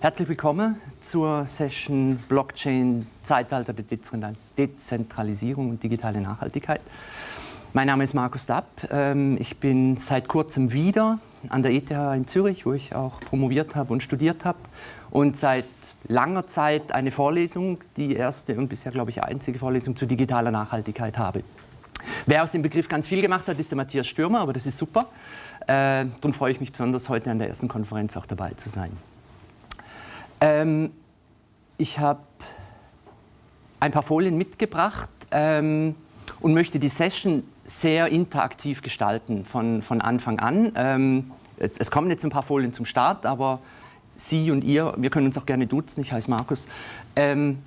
Herzlich willkommen zur Session Blockchain Zeitalter der Dezentralisierung und digitale Nachhaltigkeit. Mein Name ist Markus Dapp. Ähm, ich bin seit kurzem wieder an der ETH in Zürich, wo ich auch promoviert habe und studiert habe. Und seit langer Zeit eine Vorlesung, die erste und bisher, glaube ich, einzige Vorlesung zu digitaler Nachhaltigkeit habe. Wer aus dem Begriff ganz viel gemacht hat, ist der Matthias Stürmer, aber das ist super. Äh, darum freue ich mich besonders, heute an der ersten Konferenz auch dabei zu sein. Ähm, ich habe ein paar Folien mitgebracht ähm, und möchte die Session sehr interaktiv gestalten von, von Anfang an. Ähm, es, es, kommen jetzt ein paar Folien zum Start, aber Sie und ihr, wir können uns auch gerne duzen, ich heiße Markus. Ähm,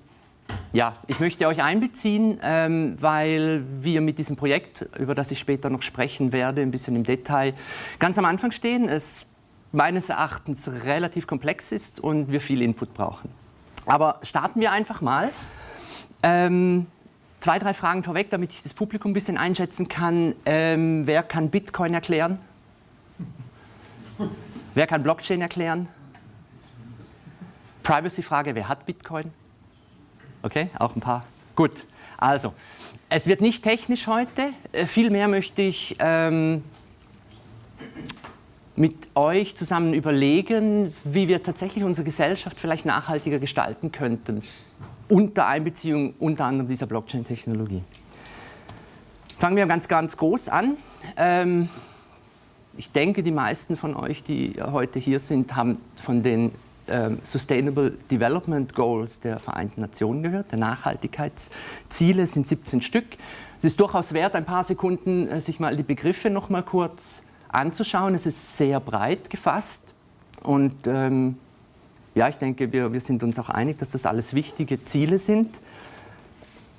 ja, ich möchte euch einbeziehen, ähm, weil wir mit diesem Projekt, über das ich später noch sprechen werde, ein bisschen im Detail, ganz am Anfang stehen. Es meines Erachtens relativ komplex ist und wir viel Input brauchen. Aber starten wir einfach mal. Ähm, Zwei, drei Fragen vorweg, damit ich das Publikum ein bisschen einschätzen kann. Ähm, wer kann Bitcoin erklären? wer kann Blockchain erklären? Privacy-Frage, wer hat Bitcoin? Okay, auch ein paar. Gut, also, es wird nicht technisch heute. Äh, vielmehr möchte ich ähm, mit euch zusammen überlegen, wie wir tatsächlich unsere Gesellschaft vielleicht nachhaltiger gestalten könnten unter Einbeziehung unter anderem dieser Blockchain-Technologie. Fangen wir ganz, ganz groß an. Ähm, ich denke, die meisten von euch, die heute hier sind, haben von den Sustainable Development Goals der Vereinten Nationen gehört. Der Nachhaltigkeitsziele sind 17 Stück. Es ist durchaus wert, ein paar Sekunden äh, sich mal die Begriffe noch mal kurz anzuschauen. Es ist sehr breit gefasst und ähm, ja, ich denke, wir, wir sind uns auch einig, dass das alles wichtige Ziele sind.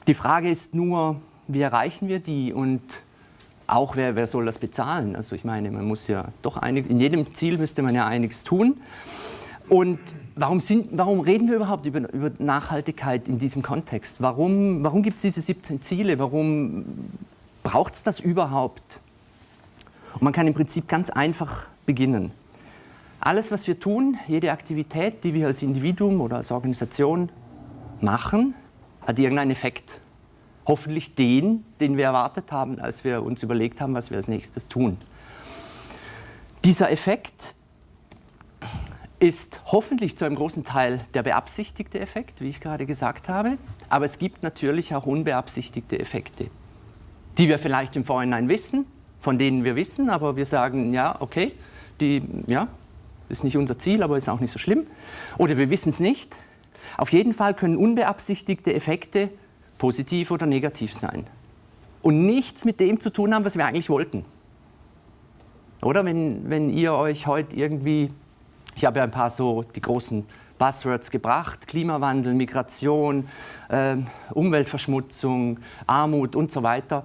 Die Frage ist nur, wie erreichen wir die und auch wer, wer soll das bezahlen? Also ich meine, man muss ja doch einig, in jedem Ziel müsste man ja einiges tun. Und warum, sind, warum reden wir überhaupt über, über Nachhaltigkeit in diesem Kontext? Warum, warum gibt es diese 17 Ziele? Warum braucht es das überhaupt? Und man kann im Prinzip ganz einfach beginnen. Alles, was wir tun, jede Aktivität, die wir als Individuum oder als Organisation machen, hat irgendeinen Effekt. Hoffentlich den, den wir erwartet haben, als wir uns überlegt haben, was wir als nächstes tun. Dieser Effekt ist hoffentlich zu einem großen Teil der beabsichtigte Effekt, wie ich gerade gesagt habe. Aber es gibt natürlich auch unbeabsichtigte Effekte, die wir vielleicht im Vorhinein wissen, von denen wir wissen, aber wir sagen, ja, okay, die, ja, ist nicht unser Ziel, aber ist auch nicht so schlimm. Oder wir wissen es nicht. Auf jeden Fall können unbeabsichtigte Effekte positiv oder negativ sein. Und nichts mit dem zu tun haben, was wir eigentlich wollten. Oder wenn, wenn ihr euch heute irgendwie, ich habe ja ein paar so die großen Buzzwords gebracht, Klimawandel, Migration, äh, Umweltverschmutzung, Armut und so weiter.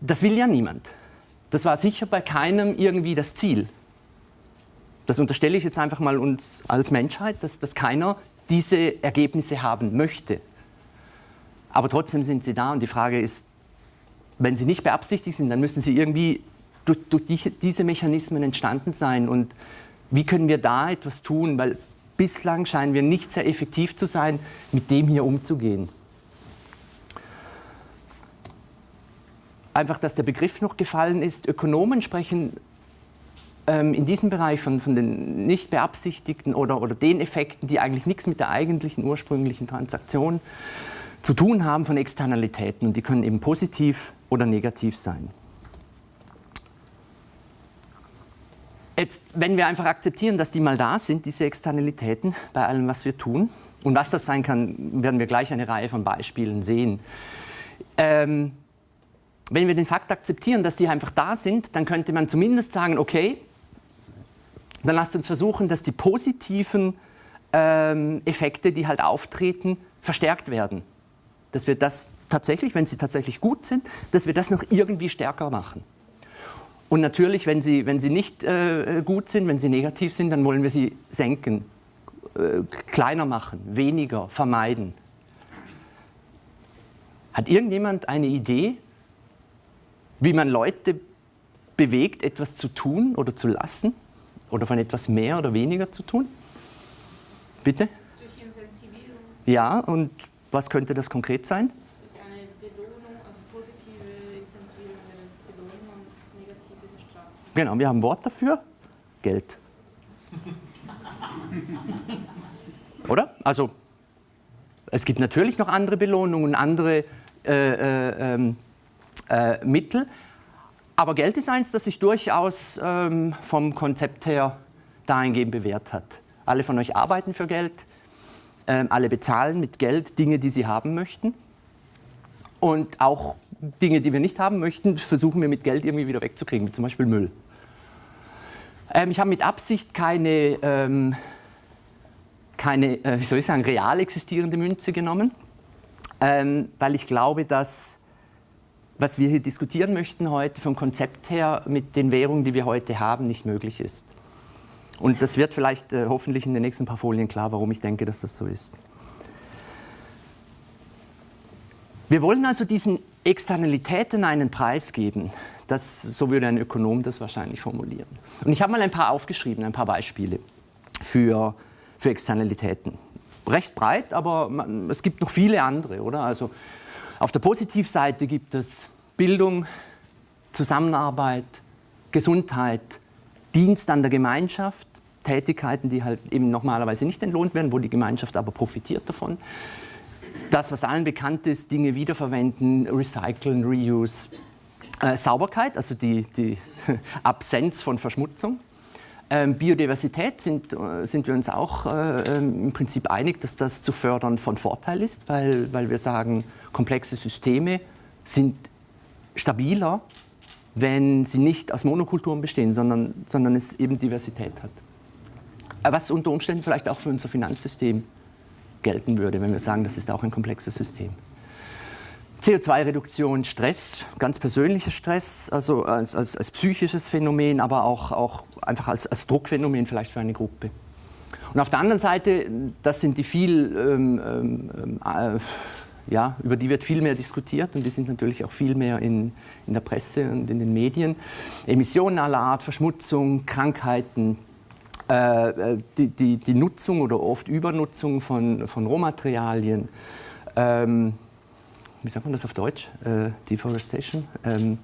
Das will ja niemand. Das war sicher bei keinem irgendwie das Ziel. Das unterstelle ich jetzt einfach mal uns als Menschheit, dass, dass keiner diese Ergebnisse haben möchte. Aber trotzdem sind sie da und die Frage ist, wenn sie nicht beabsichtigt sind, dann müssen sie irgendwie durch, durch die, diese Mechanismen entstanden sein. Und wie können wir da etwas tun? Weil bislang scheinen wir nicht sehr effektiv zu sein, mit dem hier umzugehen. Einfach, dass der Begriff noch gefallen ist. Ökonomen sprechen ähm, in diesem Bereich von, von den nicht beabsichtigten oder, oder den Effekten, die eigentlich nichts mit der eigentlichen ursprünglichen Transaktion zu tun haben, von Externalitäten. Und die können eben positiv oder negativ sein. Jetzt, wenn wir einfach akzeptieren, dass die mal da sind, diese Externalitäten, bei allem, was wir tun, und was das sein kann, werden wir gleich eine Reihe von Beispielen sehen. Ähm, wenn wir den Fakt akzeptieren, dass die einfach da sind, dann könnte man zumindest sagen, okay, dann lasst uns versuchen, dass die positiven ähm, Effekte, die halt auftreten, verstärkt werden. Dass wir das tatsächlich, wenn sie tatsächlich gut sind, dass wir das noch irgendwie stärker machen. Und natürlich, wenn sie, wenn sie nicht äh, gut sind, wenn sie negativ sind, dann wollen wir sie senken, äh, kleiner machen, weniger, vermeiden. Hat irgendjemand eine Idee, wie man Leute bewegt, etwas zu tun oder zu lassen? Oder von etwas mehr oder weniger zu tun? Bitte? Durch Incentivierung. Ja, und was könnte das konkret sein? Durch eine Belohnung, also positive Incentivierung wäre Belohnung und negative Bestrafung. Genau, wir haben ein Wort dafür. Geld. Oder? Also, es gibt natürlich noch andere Belohnungen, andere äh, äh, ähm, äh, Mittel. Aber Geld ist eins, das sich durchaus ähm, vom Konzept her dahingehend bewährt hat. Alle von euch arbeiten für Geld, ähm, alle bezahlen mit Geld Dinge, die sie haben möchten. Und auch Dinge, die wir nicht haben möchten, versuchen wir mit Geld irgendwie wieder wegzukriegen, wie zum Beispiel Müll. Ähm, ich habe mit Absicht keine, ähm, keine äh, wie soll ich sagen, real existierende Münze genommen, ähm, weil ich glaube, dass was wir hier diskutieren möchten heute vom Konzept her mit den Währungen, die wir heute haben, nicht möglich ist. Und das wird vielleicht äh, hoffentlich in den nächsten paar Folien klar, warum ich denke, dass das so ist. Wir wollen also diesen Externalitäten einen Preis geben. Das, so würde ein Ökonom das wahrscheinlich formulieren. Und ich habe mal ein paar aufgeschrieben, ein paar Beispiele für, für Externalitäten. Recht breit, aber man, es gibt noch viele andere, oder? Also auf der Positivseite gibt es Bildung, Zusammenarbeit, Gesundheit, Dienst an der Gemeinschaft, Tätigkeiten, die halt eben normalerweise nicht entlohnt werden, wo die Gemeinschaft aber profitiert davon. Das, was allen bekannt ist, Dinge wiederverwenden, recyceln, reuse, äh, Sauberkeit, also die, die Absenz von Verschmutzung. Ähm, Biodiversität sind, äh, sind wir uns auch äh, ähm, im Prinzip einig, dass das zu fördern von Vorteil ist, weil, weil wir sagen, komplexe Systeme sind stabiler, wenn sie nicht aus Monokulturen bestehen, sondern, sondern es eben Diversität hat. Äh, was unter Umständen vielleicht auch für unser Finanzsystem gelten würde, wenn wir sagen, das ist auch ein komplexes System. CO2-Reduktion, Stress, ganz persönlicher Stress, also als, als, als, psychisches Phänomen, aber auch, auch einfach als, als, Druckphänomen vielleicht für eine Gruppe. Und auf der anderen Seite, das sind die viel, ähm, ähm, äh, ja, über die wird viel mehr diskutiert und die sind natürlich auch viel mehr in, in der Presse und in den Medien. Emissionen aller Art, Verschmutzung, Krankheiten, äh, äh die, die, die, Nutzung oder oft Übernutzung von, von Rohmaterialien, ähm, wie sagt man das auf Deutsch? Äh, Deforestation? Ähm,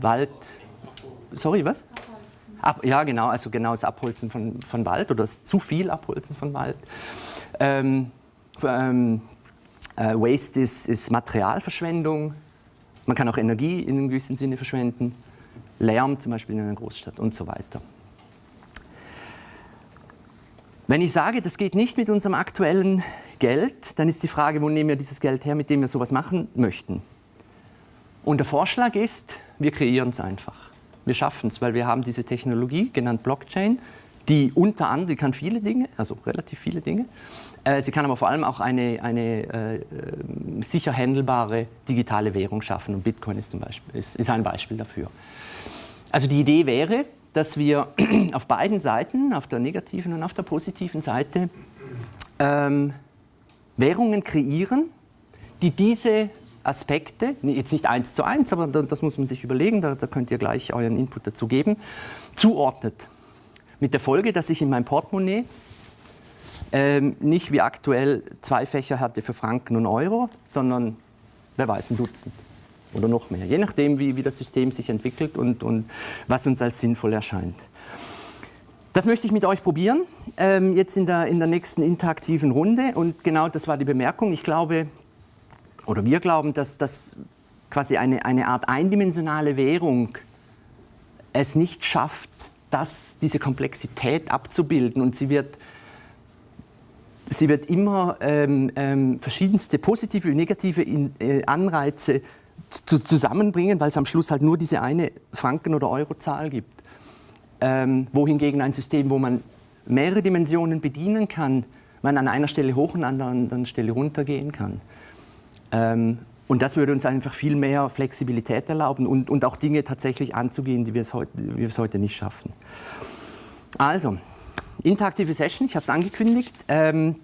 Wald. Sorry, was? Ab, ja, genau, also genau das Abholzen von, von Wald oder das zu viel Abholzen von Wald. Ähm, ähm, äh, Waste ist, ist Materialverschwendung. Man kann auch Energie in einem gewissen Sinne verschwenden. Lärm zum Beispiel in einer Großstadt und so weiter. Wenn ich sage, das geht nicht mit unserem aktuellen Geld, dann ist die Frage, wo nehmen wir dieses Geld her, mit dem wir sowas machen möchten. Und der Vorschlag ist, wir kreieren es einfach. Wir schaffen es, weil wir haben diese Technologie, genannt Blockchain, die unter anderem, die kann viele Dinge, also relativ viele Dinge. Äh, sie kann aber vor allem auch eine, eine äh, sicher handelbare digitale Währung schaffen. Und Bitcoin ist, zum Beispiel, ist, ist ein Beispiel dafür. Also die Idee wäre, dass wir auf beiden Seiten, auf der negativen und auf der positiven Seite, ähm, Währungen kreieren, die diese Aspekte, jetzt nicht eins zu eins, aber das muss man sich überlegen, da, da könnt ihr gleich euren Input dazu geben, zuordnet. Mit der Folge, dass ich in meinem Portemonnaie ähm, nicht wie aktuell zwei Fächer hatte für Franken und Euro, sondern wer weiß, ein Dutzend oder noch mehr, je nachdem, wie, wie das System sich entwickelt und, und was uns als sinnvoll erscheint. Das möchte ich mit euch probieren, ähm, jetzt in der, in der nächsten interaktiven Runde. Und genau das war die Bemerkung. Ich glaube, oder wir glauben, dass das quasi eine, eine Art eindimensionale Währung es nicht schafft, das, diese Komplexität abzubilden. Und sie wird, sie wird immer ähm, ähm, verschiedenste positive und negative in, äh, Anreize zu, zusammenbringen, weil es am Schluss halt nur diese eine Franken- oder Eurozahl gibt. Ähm, wohingegen ein System, wo man mehrere Dimensionen bedienen kann, man an einer Stelle hoch und an der anderen Stelle runter gehen kann. Ähm, und das würde uns einfach viel mehr Flexibilität erlauben und, und auch Dinge tatsächlich anzugehen, die wir es heute, wir es heute nicht schaffen. Also, interaktive Session, ich habe es angekündigt. Ähm,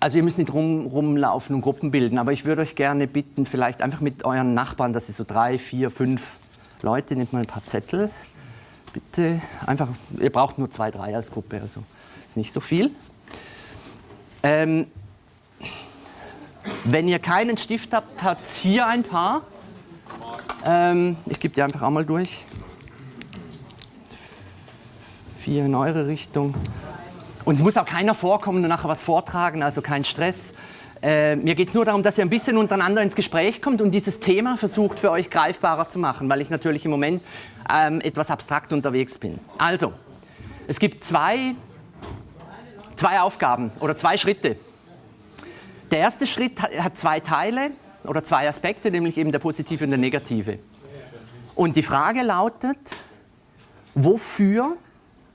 also ihr müsst nicht rum, rumlaufen und Gruppen bilden, aber ich würde euch gerne bitten, vielleicht einfach mit euren Nachbarn, dass ihr so drei, vier, fünf Leute, nehmt mal ein paar Zettel. Bitte einfach, ihr braucht nur zwei, drei als Gruppe, also ist nicht so viel. Ähm, wenn ihr keinen Stift habt, habt hier ein paar. Ähm, ich gebe die einfach auch mal durch. Vier in eure Richtung. Und es muss auch keiner vorkommen und nachher was vortragen, also kein Stress. Äh, mir geht es nur darum, dass ihr ein bisschen untereinander ins Gespräch kommt und dieses Thema versucht für euch greifbarer zu machen, weil ich natürlich im Moment ähm, etwas abstrakt unterwegs bin. Also, es gibt zwei, zwei Aufgaben oder zwei Schritte. Der erste Schritt hat zwei Teile oder zwei Aspekte, nämlich eben der positive und der negative. Und die Frage lautet, wofür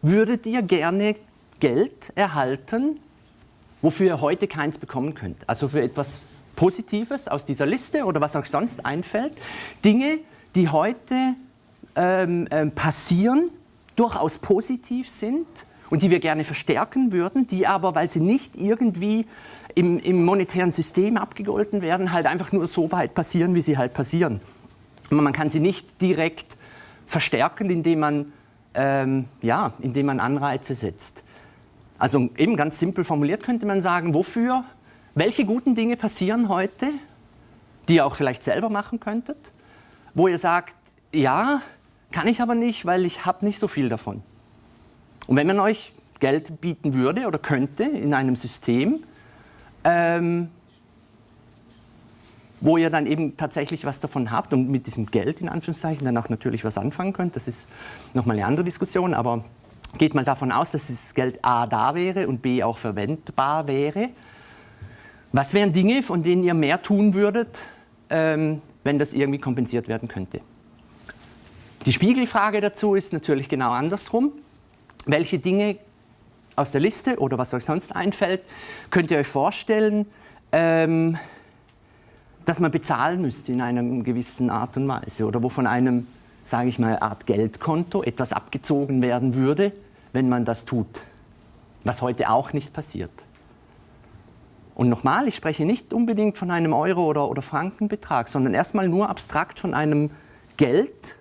würdet ihr gerne Geld erhalten, wofür ihr heute keins bekommen könnt? Also für etwas Positives aus dieser Liste oder was euch sonst einfällt. Dinge, die heute ähm, ähm, passieren, durchaus positiv sind und die wir gerne verstärken würden, die aber, weil sie nicht irgendwie im, im monetären System abgegolten werden, halt einfach nur so weit passieren, wie sie halt passieren. Man kann sie nicht direkt verstärken, indem man, ähm, ja, indem man Anreize setzt. Also eben ganz simpel formuliert könnte man sagen, wofür, welche guten Dinge passieren heute, die ihr auch vielleicht selber machen könntet, wo ihr sagt, ja, kann ich aber nicht, weil ich habe nicht so viel davon. Und wenn man euch Geld bieten würde oder könnte in einem System, ähm, wo ihr dann eben tatsächlich was davon habt und mit diesem Geld in Anführungszeichen dann auch natürlich was anfangen könnt, das ist nochmal eine andere Diskussion, aber geht mal davon aus, dass das Geld A da wäre und B auch verwendbar wäre. Was wären Dinge, von denen ihr mehr tun würdet, ähm, wenn das irgendwie kompensiert werden könnte? Die Spiegelfrage dazu ist natürlich genau andersrum. Welche Dinge aus der Liste oder was euch sonst einfällt, könnt ihr euch vorstellen, ähm, dass man bezahlen müsste in einer gewissen Art und Weise oder wo von einem, sage ich mal, Art Geldkonto etwas abgezogen werden würde, wenn man das tut, was heute auch nicht passiert. Und nochmal, ich spreche nicht unbedingt von einem Euro- oder, oder Frankenbetrag, sondern erstmal nur abstrakt von einem Geld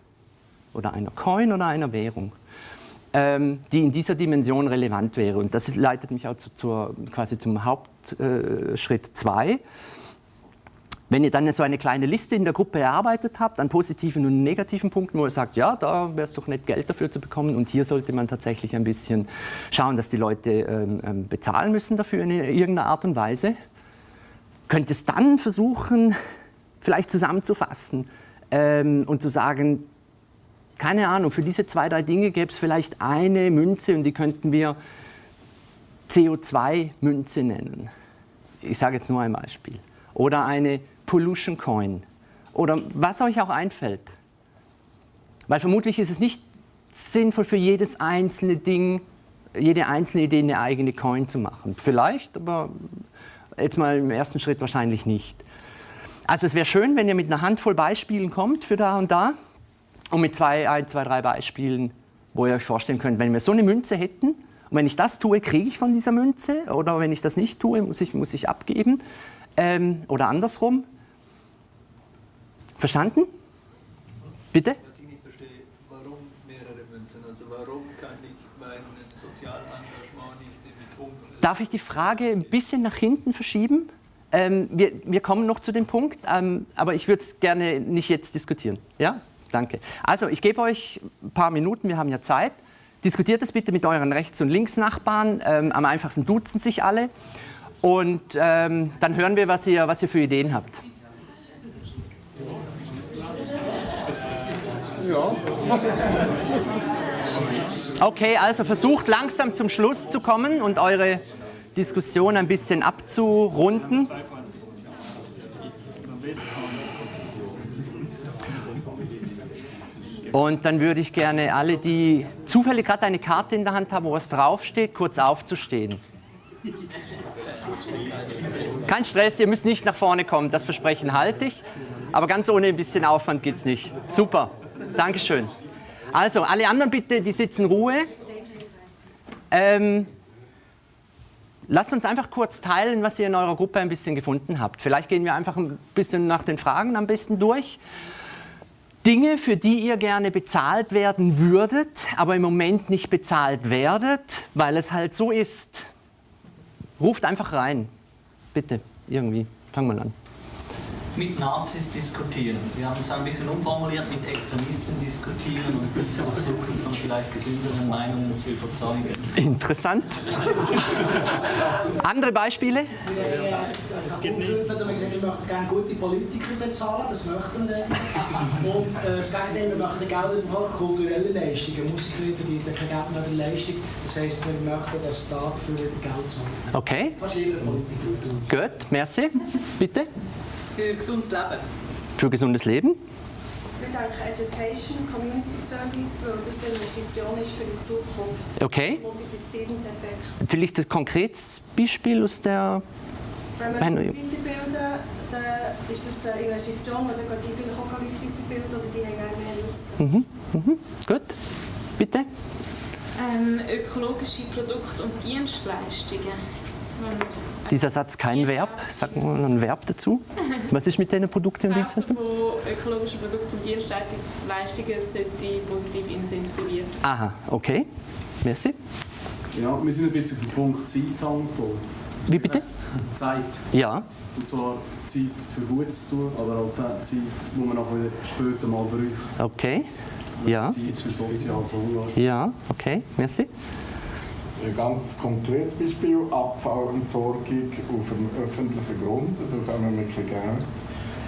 oder einer Coin oder einer Währung ähm, die in dieser Dimension relevant wäre. Und das leitet mich auch zu, zur, quasi zum Hauptschritt 2. Wenn ihr dann so eine kleine Liste in der Gruppe erarbeitet habt, an positiven und negativen Punkten, wo ihr sagt, ja, da wäre es doch nett, Geld dafür zu bekommen und hier sollte man tatsächlich ein bisschen schauen, dass die Leute ähm, ähm bezahlen müssen dafür in irgendeiner Art und Weise, könnt ihr es dann versuchen, vielleicht zusammenzufassen ähm, und zu sagen, keine Ahnung, für diese zwei, drei Dinge gäbe es vielleicht eine Münze und die könnten wir CO2-Münze nennen. Ich sage jetzt nur ein Beispiel. Oder eine Pollution Coin. Oder was euch auch einfällt. Weil vermutlich ist es nicht sinnvoll für jedes einzelne Ding, jede einzelne Idee eine eigene Coin zu machen. Vielleicht, aber jetzt mal im ersten Schritt wahrscheinlich nicht. Also es wäre schön, wenn ihr mit einer Handvoll Beispielen kommt für da und da und mit zwei, ein, zwei, drei Beispielen, wo ihr euch vorstellen könnt, wenn wir so eine Münze hätten, und wenn ich das tue, kriege ich von dieser Münze, oder wenn ich das nicht tue, muss ich, muss ich abgeben, ähm, oder andersrum. Verstanden? Bitte? Was ich nicht verstehe, warum mehrere Münzen? Also warum kann ich mein Sozialengagement nicht in Punkten... Darf ich die Frage ein bisschen nach hinten verschieben? Ähm, wir, wir, kommen noch zu dem Punkt, ähm, aber ich würde es gerne nicht jetzt diskutieren. Ja? Danke. Also ich gebe euch ein paar Minuten, wir haben ja Zeit. Diskutiert es bitte mit euren Rechts- und Linksnachbarn. Ähm, am einfachsten duzen sich alle. Und ähm, dann hören wir, was ihr, was ihr für Ideen habt. Okay, also versucht langsam zum Schluss zu kommen und eure Diskussion ein bisschen abzurunden. Und dann würde ich gerne alle, die zufällig gerade eine Karte in der Hand haben, wo was draufsteht, kurz aufzustehen. Kein Stress, ihr müsst nicht nach vorne kommen, das Versprechen halte ich. Aber ganz ohne ein bisschen Aufwand geht es nicht. Super, Dankeschön. Also, alle anderen bitte, die sitzen Ruhe. Ähm, lasst uns einfach kurz teilen, was ihr in eurer Gruppe ein bisschen gefunden habt. Vielleicht gehen wir einfach ein bisschen nach den Fragen am besten durch. Dinge, für die ihr gerne bezahlt werden würdet, aber im Moment nicht bezahlt werdet, weil es halt so ist. Ruft einfach rein. Bitte, irgendwie. Fangen wir an mit Nazis diskutieren. Wir haben es ein bisschen umformuliert, mit Extremisten diskutieren und diese versuchen von vielleicht gesünderen Meinungen zu überzeugen. Interessant. Andere Beispiele? Ja, es gibt nicht. Wir möchten gerne gute Politiker bezahlen, das möchten wir dann. Und äh, das Gegenteil, wir möchten Geld über kulturelle Leistungen. Musiker verdienen kein Geld mehr für Leistung. Das heisst, wir möchten, dass Staat für Geld zahlt. Okay. Fast lieber Politiker. Gut, merci. Bitte. Für gesundes Leben. Für gesundes Leben? Ich denke Education, Community Service, weil das eine Investition ist für die Zukunft. Okay. Multiplizierend Effekt. Vielleicht ein konkretes Beispiel aus der... Wenn wir weiterbilden, dann ist das eine Investition, dann gehen die vielleicht auch Leute weiterbilden oder die haben mehr Wissen. Mhm. Mhm. Gut. Bitte? Ähm, ökologische Produkte und Dienstleistungen. Dieser Satz kein Verb, sagen wir ein Verb dazu. Was ist mit diesen Produkten und Dienstleistungen? von ökologischen Produkten und Dienstleistungen sollte positiv incentiviert Aha, okay. Merci. Ja, wir sind ein bisschen auf den Punkt Zeit angekommen. Wie bitte? Zeit. Ja. Und zwar Zeit für Gutes zu tun, aber auch die Zeit, die man nachher später mal braucht. Okay. Also ja. Zeit für soziales Engagement. Ja, okay. Merci. Ein ganz konkretes Beispiel, Abfallentsorgung auf einem öffentlichen Grund, da bekommen wir ein Geld.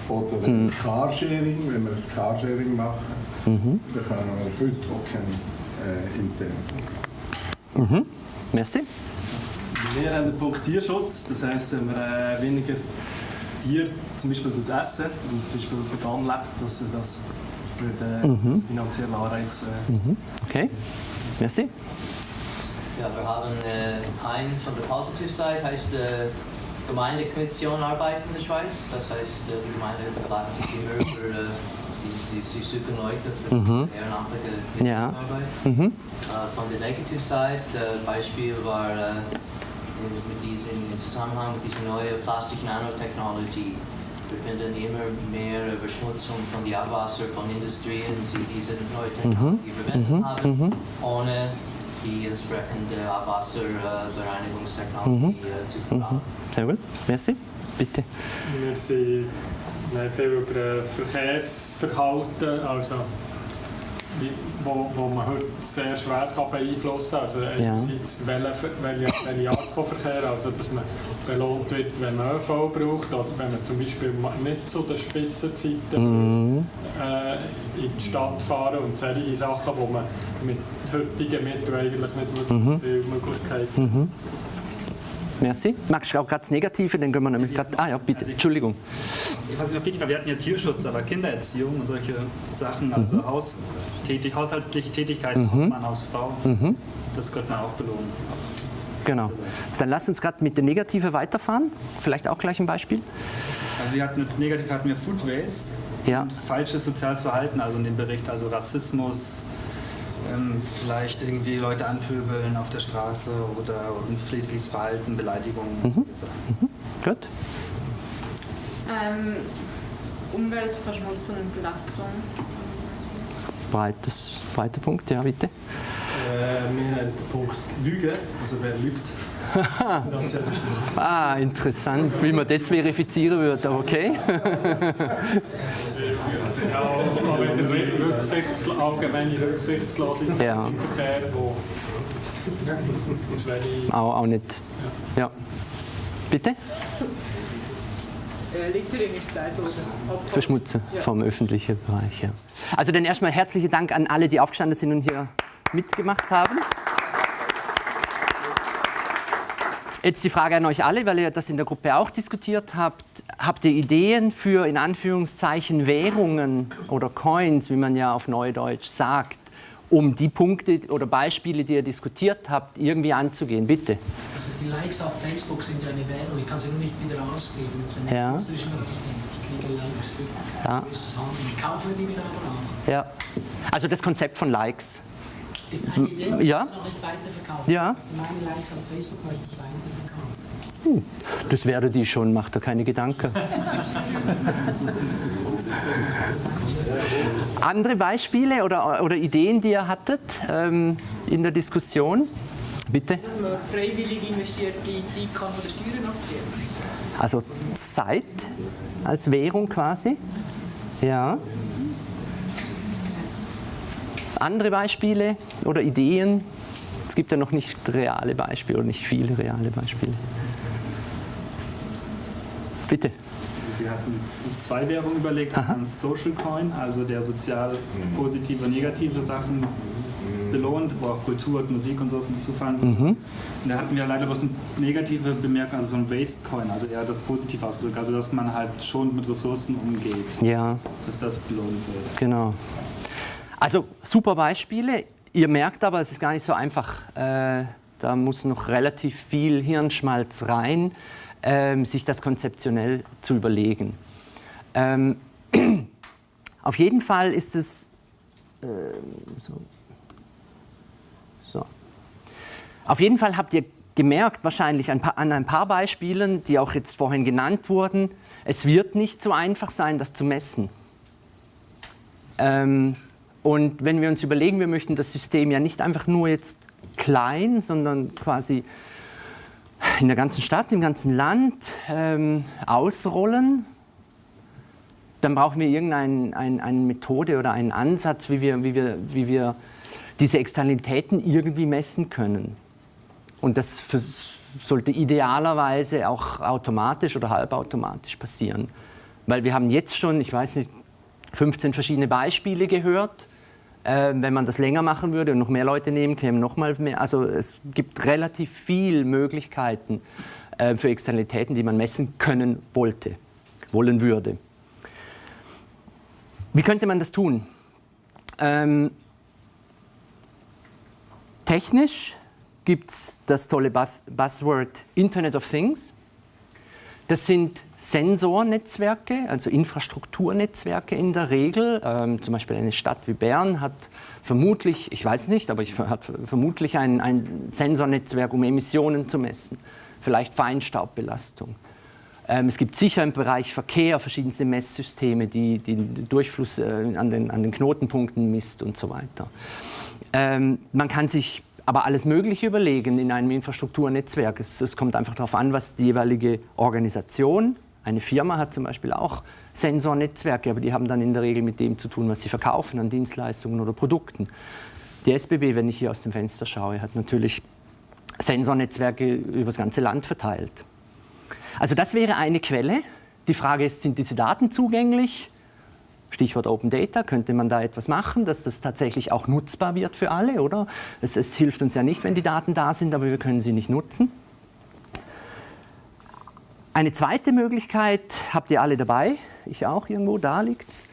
Oder mhm. Carsharing, wenn wir ein Carsharing machen, mhm. bekommen wir heute auch keine äh, Incentives. Mhm. Merci. Wir haben den Punkt Tierschutz, das heisst, wenn wir äh, weniger Tiere zum Beispiel essen und zum Beispiel vegan lebt, dass das würde, äh, mhm. finanzielle Anreiz äh, mhm. Okay, merci. Ja, wir haben äh, ein von der Positive Side heißt äh, Gemeindekommission Arbeit in der Schweiz. Das heißt, äh, die Gemeinde bleibt sich immer für, äh, sie, sie, sie, suchen Leute für mhm. ehrenamtliche ja. Arbeit. Mhm. Äh, von der Negative Side, äh, Beispiel war äh, mit diesen, im Zusammenhang mit dieser neuen Plastik-Nanotechnologie. Wir finden immer mehr Verschmutzung von den Abwasser von Industrien, die diese neue Technologie mhm. verwenden mhm. haben, mhm. ohne die entsprechende Abwasserbereinigungstechnologie mhm. Äh, zu bezahlen. Mhm. Sehr gut, merci. Bitte. Wir sind viel über Verkehrsverhalten, also wo, wo man heute sehr schwer kann beeinflussen kann. Also einerseits ja. welche, welche, welche Art von Verkehr, also dass man belohnt wird, wenn man ÖV braucht oder wenn man zum Beispiel nicht zu den Spitzenzeiten mhm. äh, in die Stadt fahren und solche Sachen, wo man mit heutigen Mitteln eigentlich nicht wirklich mhm. viele Möglichkeiten mhm. Merci. Magst du auch gerade das Negative? Dann können wir nämlich gerade. Ah ja, bitte. Entschuldigung. Ich weiß nicht, ob wichtig war, wir hatten ja Tierschutz, aber Kindererziehung und solche Sachen, also mhm. Haustätig, haushaltliche Tätigkeiten, mhm. Hausmann, Hausfrau, mhm. das könnte man auch belohnen. Genau. Dann lass uns gerade mit der Negative weiterfahren. Vielleicht auch gleich ein Beispiel. Also wir hatten jetzt negativ hatten wir Food Waste ja. und falsches soziales Verhalten, also in dem Bericht, also Rassismus, ähm, vielleicht irgendwie Leute anpöbeln auf der Straße oder unpflichtiges Verhalten, Beleidigungen. Mhm. Mhm. Gut. Ähm, Umweltverschmutzung und Belastung. Breites, breiter Punkt, ja bitte. Äh, wir haben den Punkt Lügen, also wer lügt. ah, interessant, wie man das verifizieren würde, okay. ja, aber Rücksichts, allgemeine Rücksichtslosigkeit ja. im Verkehr, wo auch, auch nicht. Ja. ja. Bitte? Äh, Littering ist gesagt worden. Verschmutzen ja. vom öffentlichen Bereich. Ja. Also dann erstmal herzlichen Dank an alle, die aufgestanden sind und hier mitgemacht haben. Jetzt die Frage an euch alle, weil ihr das in der Gruppe auch diskutiert habt. Habt ihr Ideen für in Anführungszeichen Währungen oder Coins, wie man ja auf Neudeutsch sagt, um die Punkte oder Beispiele, die ihr diskutiert habt, irgendwie anzugehen? Bitte. Also die Likes auf Facebook sind ja eine Währung, ich kann sie nur nicht wieder ausgeben. Das ist eine ja. Ich kriege Likes für ja. gewisses Handeln. Ich kaufe die wieder an. Ja. Also das Konzept von Likes. Ist eine Idee, die ja. noch nicht weiterverkaufen. Ja. Meine Likes auf Facebook möchte ich weiterverkaufen. Hm. Das werde die schon, macht er keine Gedanken. Andere Beispiele oder, oder Ideen, die ihr hattet ähm, in der Diskussion? Bitte? Dass man freiwillig investierte Zeit kann von den Steuern abziehen Also Zeit als Währung quasi. Ja. Andere Beispiele oder Ideen? Es gibt ja noch nicht reale Beispiele oder nicht viele reale Beispiele. Bitte. Wir hatten uns zwei Währungen überlegt. Ein Social Coin, also der sozial positive und negative Sachen belohnt, wo auch Kultur und Musik und sowas dazu fallen. Mhm. Und da hatten wir leider bloß eine negative Bemerkung, also so ein Waste Coin, also eher das positiv ausgedrückt, also dass man halt schon mit Ressourcen umgeht. Ja. Dass das belohnt wird. Genau. Also super Beispiele. Ihr merkt aber, es ist gar nicht so einfach. Äh, da muss noch relativ viel Hirnschmalz rein, ähm, sich das konzeptionell zu überlegen. Ähm, auf jeden Fall ist es äh, so. so. Auf jeden Fall habt ihr gemerkt, wahrscheinlich an ein paar Beispielen, die auch jetzt vorhin genannt wurden, es wird nicht so einfach sein, das zu messen. Ähm, und wenn wir uns überlegen, wir möchten das System ja nicht einfach nur jetzt klein, sondern quasi in der ganzen Stadt, im ganzen Land ähm, ausrollen, dann brauchen wir irgendeine ein, eine Methode oder einen Ansatz, wie wir, wie, wir, wie wir diese Externalitäten irgendwie messen können. Und das für, sollte idealerweise auch automatisch oder halbautomatisch passieren. Weil wir haben jetzt schon, ich weiß nicht, 15 verschiedene Beispiele gehört. Äh, wenn man das länger machen würde und noch mehr Leute nehmen, kämen noch mal mehr. Also es gibt relativ viele Möglichkeiten äh, für Externalitäten, die man messen können wollte, wollen würde. Wie könnte man das tun? Ähm, technisch gibt es das tolle Buzz Buzzword Internet of Things. Das sind Sensornetzwerke, also Infrastrukturnetzwerke in der Regel. Ähm, zum Beispiel eine Stadt wie Bern hat vermutlich, ich weiß nicht, aber ich hat vermutlich ein, ein Sensornetzwerk, um Emissionen zu messen, vielleicht Feinstaubbelastung. Ähm, es gibt sicher im Bereich Verkehr verschiedenste Messsysteme, die, den Durchfluss äh, an, den, an den Knotenpunkten misst und so weiter. Ähm, man kann sich aber alles Mögliche überlegen in einem Infrastrukturnetzwerk. Es, es, kommt einfach darauf an, was die jeweilige Organisation, eine Firma hat zum Beispiel auch Sensornetzwerke, aber die haben dann in der Regel mit dem zu tun, was sie verkaufen an Dienstleistungen oder Produkten. Die SBB, wenn ich hier aus dem Fenster schaue, hat natürlich Sensornetzwerke über das ganze Land verteilt. Also das wäre eine Quelle. Die Frage ist, sind diese Daten zugänglich? Stichwort Open Data, könnte man da etwas machen, dass das tatsächlich auch nutzbar wird für alle, oder? Es, es, hilft uns ja nicht, wenn die Daten da sind, aber wir können sie nicht nutzen. Eine zweite Möglichkeit habt ihr alle dabei, ich auch irgendwo, da liegt's.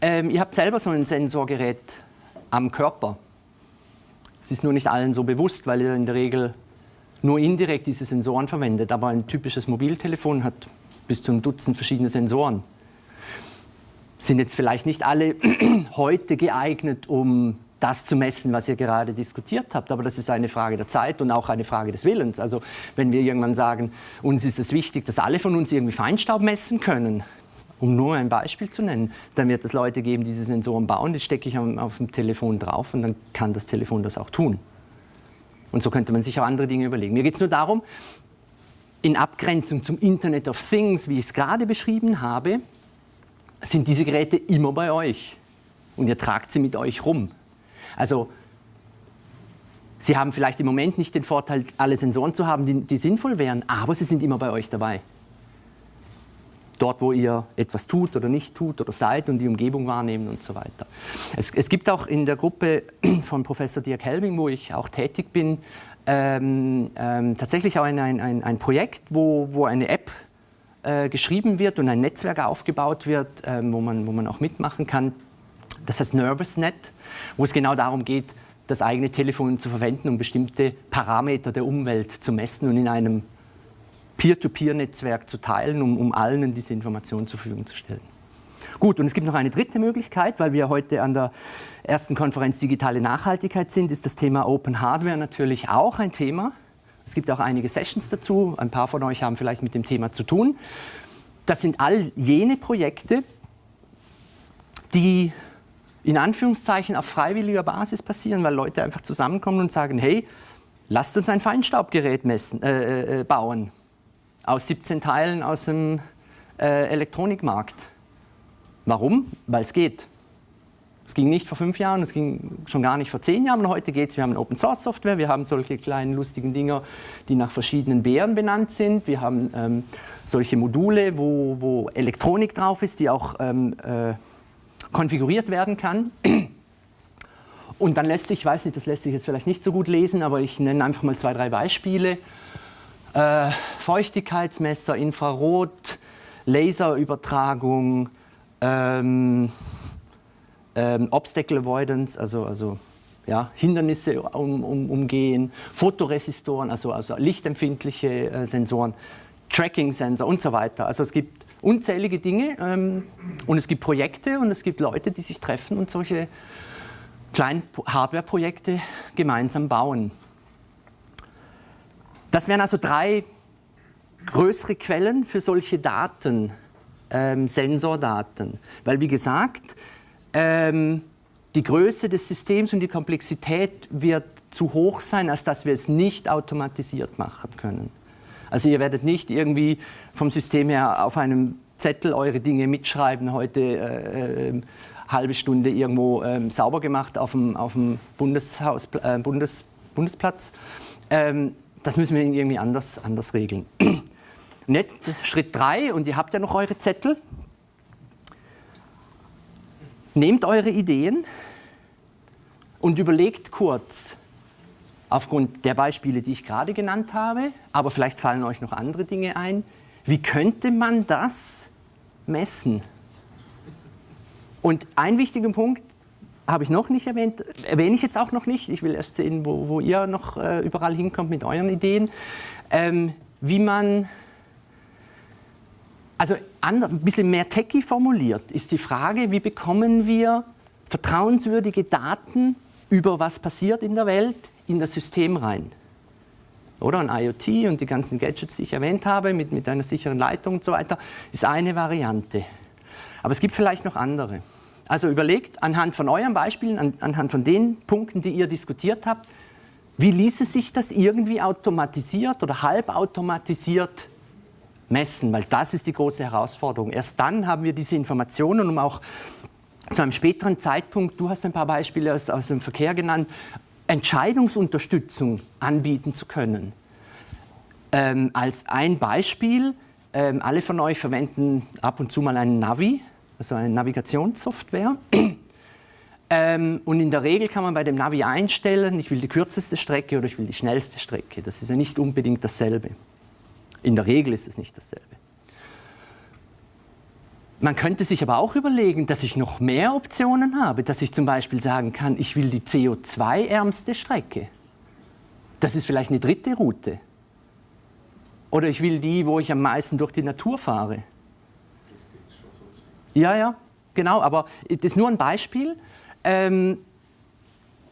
Ähm, ihr habt selber so ein Sensorgerät am Körper. Es ist nur nicht allen so bewusst, weil ihr in der Regel nur indirekt diese Sensoren verwendet. Aber ein typisches Mobiltelefon hat bis zu einem Dutzend verschiedene Sensoren sind jetzt vielleicht nicht alle heute geeignet, um das zu messen, was ihr gerade diskutiert habt. Aber das ist eine Frage der Zeit und auch eine Frage des Willens. Also wenn wir irgendwann sagen, uns ist es wichtig, dass alle von uns irgendwie Feinstaub messen können, um nur ein Beispiel zu nennen, dann wird es Leute geben, die diese Sensoren bauen, die stecke ich auf dem Telefon drauf und dann kann das Telefon das auch tun. Und so könnte man sich auch andere Dinge überlegen. Mir geht es nur darum, in Abgrenzung zum Internet of Things, wie ich es gerade beschrieben habe, sind diese Geräte immer bei euch und ihr tragt sie mit euch rum. Also Sie haben vielleicht im Moment nicht den Vorteil, alle Sensoren zu haben, die, die, sinnvoll wären, aber sie sind immer bei euch dabei. Dort, wo ihr etwas tut oder nicht tut oder seid und die Umgebung wahrnehmen und so weiter. Es, es gibt auch in der Gruppe von Professor Dirk Helbing, wo ich auch tätig bin, ähm, ähm, tatsächlich auch ein, ein, ein Projekt, wo, wo eine App äh, geschrieben wird und ein Netzwerk aufgebaut wird, äh, wo, man, wo man auch mitmachen kann. Das heißt NervousNet, wo es genau darum geht, das eigene Telefon zu verwenden, um bestimmte Parameter der Umwelt zu messen und in einem Peer-to-Peer-Netzwerk zu teilen, um, um allen diese Informationen zur Verfügung zu stellen. Gut, und es gibt noch eine dritte Möglichkeit, weil wir heute an der ersten Konferenz Digitale Nachhaltigkeit sind, ist das Thema Open Hardware natürlich auch ein Thema. Es gibt auch einige Sessions dazu. Ein paar von euch haben vielleicht mit dem Thema zu tun. Das sind all jene Projekte, die in Anführungszeichen auf freiwilliger Basis passieren, weil Leute einfach zusammenkommen und sagen, hey, lasst uns ein Feinstaubgerät messen, äh, äh, bauen aus 17 Teilen aus dem äh, Elektronikmarkt. Warum? Weil es geht. Es ging nicht vor fünf Jahren, es ging schon gar nicht vor zehn Jahren, und heute geht es. Wir haben Open Source Software, wir haben solche kleinen lustigen Dinger, die nach verschiedenen Bären benannt sind. Wir haben ähm, solche Module, wo, wo, Elektronik drauf ist, die auch ähm, äh, konfiguriert werden kann. Und dann lässt sich, ich weiß nicht, das lässt sich jetzt vielleicht nicht so gut lesen, aber ich nenne einfach mal zwei, drei Beispiele. Äh, Feuchtigkeitsmesser, Infrarot, Laserübertragung, ähm, ähm, Obstacle Avoidance, also, also ja, Hindernisse um, um, umgehen, Fotoresistoren, also, also lichtempfindliche äh, Sensoren, Tracking-Sensor und so weiter. Also es gibt unzählige Dinge ähm, und es gibt Projekte und es gibt Leute, die sich treffen und solche kleinen Hardware-Projekte gemeinsam bauen. Das wären also drei größere Quellen für solche Daten, ähm, Sensordaten. Weil wie gesagt, ähm, die Größe des Systems und die Komplexität wird zu hoch sein, als dass wir es nicht automatisiert machen können. Also ihr werdet nicht irgendwie vom System her auf einem Zettel eure Dinge mitschreiben, heute äh, äh, halbe Stunde irgendwo äh, sauber gemacht auf dem, auf dem Bundeshaus, äh, Bundes, Bundesplatz. Ähm, das müssen wir irgendwie anders, anders regeln. Und jetzt Schritt 3, und ihr habt ja noch eure Zettel. Nehmt eure Ideen und überlegt kurz, aufgrund der Beispiele, die ich gerade genannt habe, aber vielleicht fallen euch noch andere Dinge ein, wie könnte man das messen? Und ein wichtiger Punkt habe ich noch nicht erwähnt, erwähne ich jetzt auch noch nicht, ich will erst sehen, wo, wo ihr noch äh, überall hinkommt mit euren Ideen, ähm, wie man also ein bisschen mehr techy formuliert ist die Frage, wie bekommen wir vertrauenswürdige Daten über was passiert in der Welt in das System rein. Oder ein IoT und die ganzen Gadgets, die ich erwähnt habe, mit, mit einer sicheren Leitung und so weiter, ist eine Variante. Aber es gibt vielleicht noch andere. Also überlegt anhand von euren Beispielen, an, anhand von den Punkten, die ihr diskutiert habt, wie ließe sich das irgendwie automatisiert oder halbautomatisiert messen, weil das ist die große Herausforderung. Erst dann haben wir diese Informationen, um auch zu einem späteren Zeitpunkt, du hast ein paar Beispiele aus, aus dem Verkehr genannt, Entscheidungsunterstützung anbieten zu können. Ähm, als ein Beispiel, ähm, alle von euch verwenden ab und zu mal einen Navi, also eine Navigationssoftware. ähm, und in der Regel kann man bei dem Navi einstellen, ich will die kürzeste Strecke oder ich will die schnellste Strecke. Das ist ja nicht unbedingt dasselbe. In der Regel ist es nicht dasselbe. Man könnte sich aber auch überlegen, dass ich noch mehr Optionen habe, dass ich zum Beispiel sagen kann, ich will die CO2-ärmste Strecke. Das ist vielleicht eine dritte Route. Oder ich will die, wo ich am meisten durch die Natur fahre. Ja, ja, genau, aber das ist nur ein Beispiel, ähm,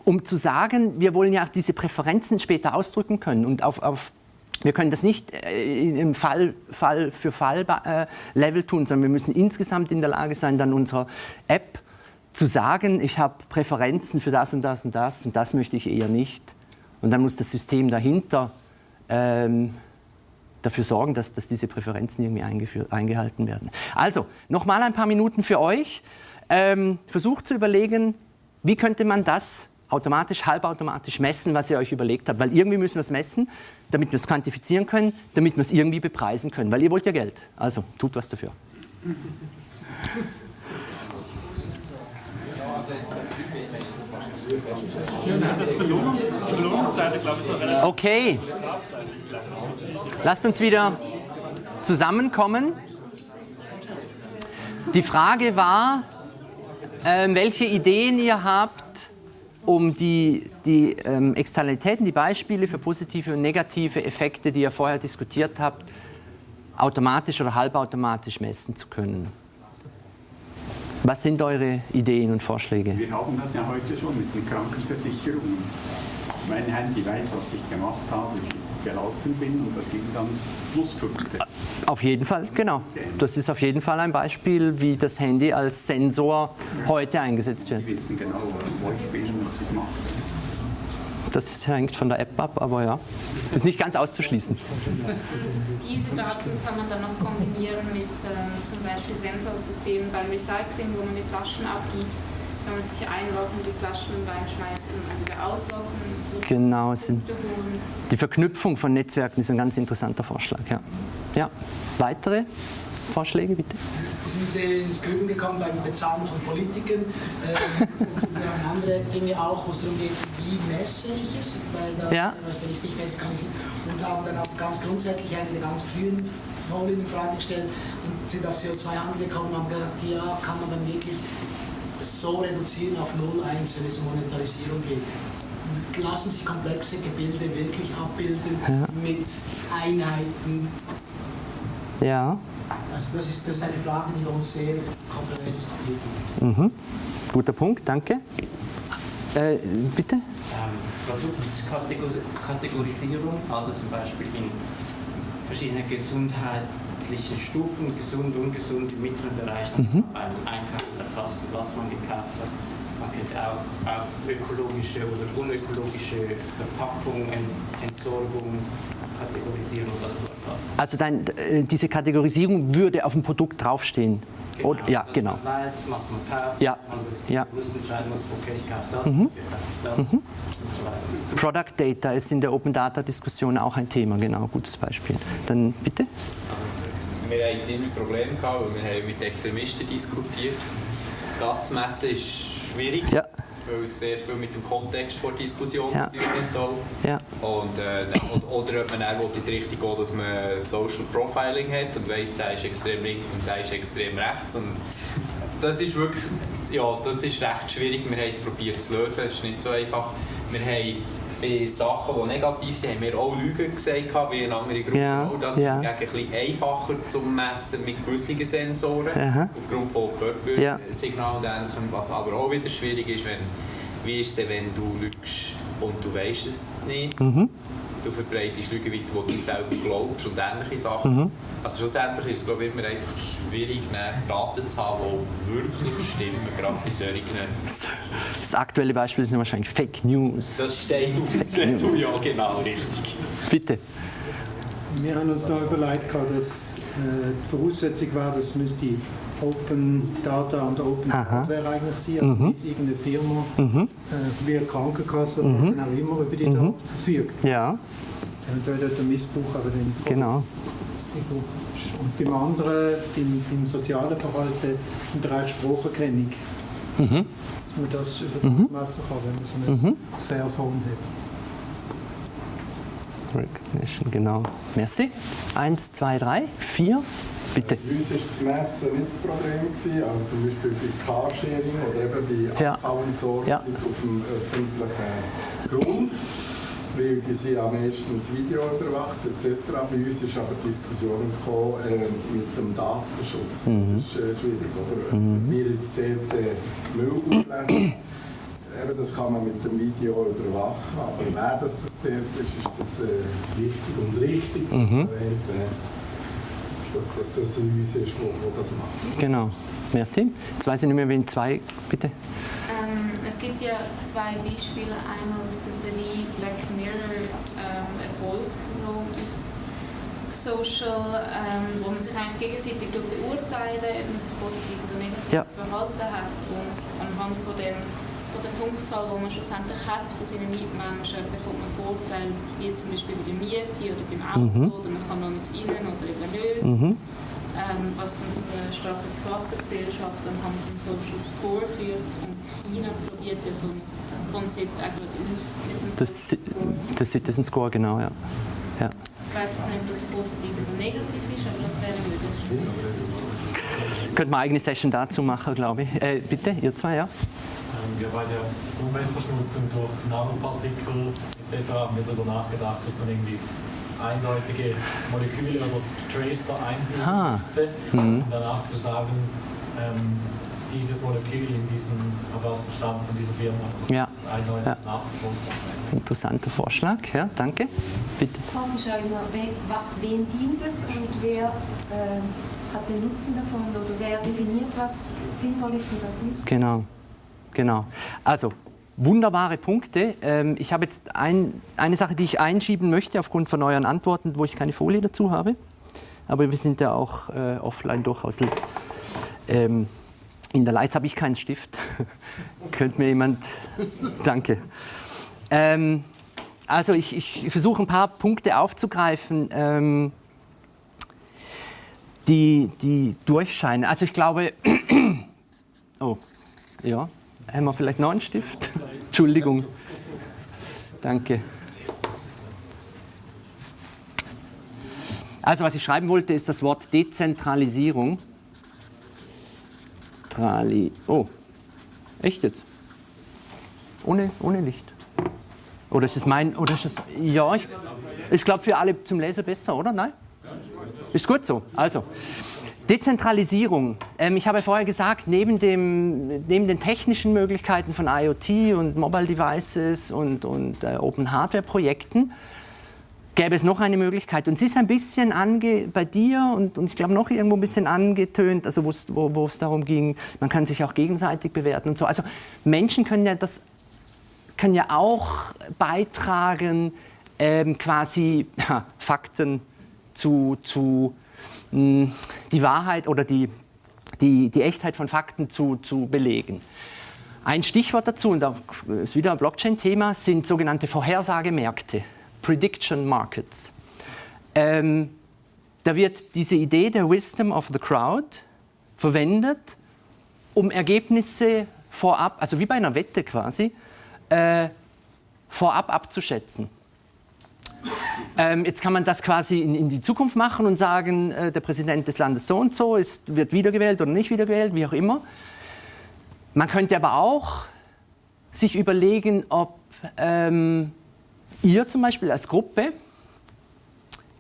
um zu sagen, wir wollen ja auch diese Präferenzen später ausdrücken können und auf, auf wir können das nicht äh, im Fall, Fall für Fall äh, Level tun, sondern wir müssen insgesamt in der Lage sein, dann unserer App zu sagen, ich habe Präferenzen für das und das und das und das möchte ich eher nicht. Und dann muss das System dahinter ähm, dafür sorgen, dass, dass, diese Präferenzen irgendwie eingehalten werden. Also, nochmal ein paar Minuten für euch. Ähm, versucht zu überlegen, wie könnte man das automatisch, halbautomatisch messen, was ihr euch überlegt habt. Weil irgendwie müssen wir es messen, damit wir es quantifizieren können, damit wir es irgendwie bepreisen können. Weil ihr wollt ja Geld. Also tut was dafür. Okay. Lasst uns wieder zusammenkommen. Die Frage war, äh, welche Ideen ihr habt, um die, die ähm, Externalitäten, die Beispiele für positive und negative Effekte, die ihr vorher diskutiert habt, automatisch oder halbautomatisch messen zu können. Was sind eure Ideen und Vorschläge? Wir haben das ja heute schon mit den Krankenversicherungen. Mein Handy weiß, was ich gemacht habe. Gelaufen bin und das gibt dann Pluspunkte. Auf jeden Fall, genau. Das ist auf jeden Fall ein Beispiel, wie das Handy als Sensor heute eingesetzt wird. Die wissen genau, wo ich bin und was ich mache. Das hängt von der App ab, aber ja, ist nicht ganz auszuschließen. Diese Daten kann man dann noch kombinieren mit ähm, zum Beispiel Sensorsystemen beim Recycling, wo man die Flaschen abgibt. Kann man sich einloggen, die Flaschen reinschmeißen und wieder ausloggen. So Genau, es sind die Verknüpfung von Netzwerken ist ein ganz interessanter Vorschlag. Ja. ja. Weitere Vorschläge bitte? Wir sind äh, ins Grübeln gekommen beim Bezahlen von Politikern. Ähm, und wir haben andere Dinge auch, wo es darum geht, wie messe ich es. Weil da, Ja. was, wenn ich nicht messe, kann ich Und haben dann auch ganz grundsätzlich eine der ganz frühen Folien in Frage gestellt und sind auf CO2-Handel gekommen und haben gesagt, ja, kann man dann wirklich so reduzieren auf 0,1, wenn es um Monetarisierung geht. Lassen Sie komplexe Gebilde wirklich abbilden Ja. mit Einheiten, Ja. also das ist, das ist eine Frage, die wir uns sehr kontrovers diskutiert haben. Mhm. Guter Punkt, danke. Äh, bitte? ähm, Produktkategorisierung, also zum Beispiel in verschiedene gesundheitliche Stufen, gesund, ungesund, im mittleren Bereich, Mhm. beim Einkaufen erfassen, was man gekauft hat. Man könnte auch auf ökologische oder unökologische Verpackung, Ent Entsorgung kategorisieren und das so erfassen. Also dein, äh, diese Kategorisierung würde auf dem Produkt draufstehen. Oder, ja, dass genau. Man weiß, was man kauft, Ja. man Ja. bewusst entscheiden muss, okay, ich kaufe das, Mhm. ich kaufe das Mhm. Product Data ist in der Open Data Diskussion auch ein Thema, genau, gutes Beispiel. Dann bitte? Wir hatten ziemlich Probleme, gehabt, weil wir haben mit Extremisten diskutiert. Das zu messen ist schwierig, Ja. Weil es sehr viel mit dem Kontext der Diskussion Ja. zu tun hat. Ja. Und, äh, und, oder ob man dann in die Richtung geht, dass man Social Profiling hat und weiss, der ist extrem links und der ist extrem rechts. Und das ist wirklich, ja, das ist recht schwierig. Wir haben es probiert zu lösen, es ist nicht so einfach. Wir haben bei Sachen, die negativ sind, haben wir auch Lügen gesagt, wie eine andere Gruppe. Ja, auch. Das ja. ist hingegen ein bisschen einfacher zu messen mit gewissen Sensoren, Aha. aufgrund von Ja. Körpersignalen und Ähnlichem. Was aber auch wieder schwierig ist, wenn, wie ist es denn, wenn du lügst und du weißt es nicht? Mhm. Du verbreitest Lügen weiter, die du selber glaubst und ähnliche Sachen. Mhm. Also schlussendlich ist es glaube ich, immer einfach schwierig, ne, Daten zu haben, die wirklich stimmen, gerade bei solchen. Das aktuelle Beispiel sind wahrscheinlich Fake News. Das steht auf dem Zettel, ja genau, richtig. Bitte. Wir haben uns noch überlegt, gehabt, dass äh, die Voraussetzung war, dass müsste Open Data und Open Aha. Hardware eigentlich sein, also Mhm. nicht irgendeine Firma Mhm. äh, wie eine Krankenkasse oder was Mhm. dann auch immer über die Mhm. Daten verfügt. Ja, Eventuell dort ein Missbrauch, aber dann genau. Und beim anderen, beim, beim sozialen Verhalten, im Bereich Spracherkennung, Mhm. man das über Mhm. das messen kann, wenn man so ein Mhm. Fairphone hat. Recognition, genau. Merci. Eins, zwei, drei, vier. Bitte. Bei uns war das Messen nicht das Problem. Gewesen. Also zum Beispiel bei Carsharing oder eben bei Ja. Abfallentsorgung Ja. auf dem öffentlichen Grund. Weil die sind ja meistens Video überwacht etc. Bei uns ist aber die Diskussion aufgekommen äh, mit dem Datenschutz. Mhm. Das ist äh, schwierig. Oder? Mhm. Wir jetzt dort äh, Müll auflesen, eben, das kann man mit dem Video überwachen. Aber wer das, das dort ist, ist das äh, wichtig und richtig. Mhm. Weiss, äh, dass, das ein uns ist, wo, wo das macht. Genau. Merci. Jetzt weiß ich nicht mehr, wen zwei. Bitte. Ähm, es gibt ja zwei Beispiele. Einmal aus der Serie Black Mirror ähm, Erfolg noch mit Social, ähm, wo man sich eigentlich gegenseitig durch beurteilen, ob man sich positiv oder negativ Ja. verhalten hat. Und anhand von, dem, von der Punktzahl, die man schlussendlich hat von seinen Mitmenschen, bekommt man Vorteile, wie zum Beispiel bei der Miete oder beim Auto, Mhm. oder man kann noch mit rein oder eben nicht. Mhm. Ähm, was dann zu einer starken Klassengesellschaft anhand vom Social Score führt. Und China probiert ja so ein Konzept auch gerade aus mit dem Das, Social Score. das Citizen Score, genau, ja. ja. Ich weiß jetzt nicht, ob das positiv oder negativ ist, aber das wäre möglich. Könnte man eine eigene Session dazu machen, glaube ich. Äh, bitte, ihr zwei, ja? Wir bei der Umweltverschmutzung durch Nanopartikel etc. haben wir darüber nachgedacht, dass man irgendwie eindeutige Moleküle oder Tracer einfügen Ah. müsste, Mhm. um danach zu sagen, ähm, dieses Molekül in diesem Wasserstand von dieser Firma, das Ja. ist eindeutig Ja. nachvollziehbar. Interessanter Vorschlag, ja, danke. Bitte. Frage ist immer, we, wa- wem dient es und wer äh, hat den Nutzen davon oder wer definiert, was sinnvoll ist und was nicht? Genau, genau. Also, wunderbare Punkte. Ähm, ich habe jetzt ein, eine Sache, die ich einschieben möchte aufgrund von euren Antworten, wo ich keine Folie dazu habe. Aber wir sind ja auch äh, offline durchaus ähm, in der Leiz habe ich keinen Stift. Könnte mir jemand... Danke. Ähm, also ich, ich versuche ein paar Punkte aufzugreifen, ähm, die, die durchscheinen. Also ich glaube... oh, ja. Haben wir vielleicht noch einen Stift? Entschuldigung. Danke. Also was ich schreiben wollte, ist das Wort Dezentralisierung. Trali. Oh, echt jetzt? Ohne, ohne Licht. Oder ist es mein. Oder ist es, ja, ich, ich glaube für alle zum Lesen besser, oder? Nein? Ist gut so. Also, Dezentralisierung. Ähm, ich habe vorher gesagt, neben, dem, neben den technischen Möglichkeiten von IoT und Mobile Devices und, und äh, Open Hardware Projekten gäbe es noch eine Möglichkeit. Und sie ist ein bisschen ange bei dir und, und ich glaube noch irgendwo ein bisschen angetönt, also wo es darum ging, man kann sich auch gegenseitig bewerten und so. Also Menschen können ja das können ja auch beitragen, ähm, quasi Fakten zu, zu die Wahrheit oder die, die, die Echtheit von Fakten zu, zu belegen. Ein Stichwort dazu, und da ist wieder ein Blockchain-Thema, sind sogenannte Vorhersagemärkte, Prediction Markets. Ähm, da wird diese Idee der Wisdom of the Crowd verwendet, um Ergebnisse vorab, also wie bei einer Wette quasi, äh, vorab abzuschätzen. Ähm, jetzt kann man das quasi in, in die Zukunft machen und sagen, äh, der Präsident des Landes so und so ist, wird wiedergewählt oder nicht wiedergewählt, wie auch immer. Man könnte aber auch sich überlegen, ob ähm, ihr zum Beispiel als Gruppe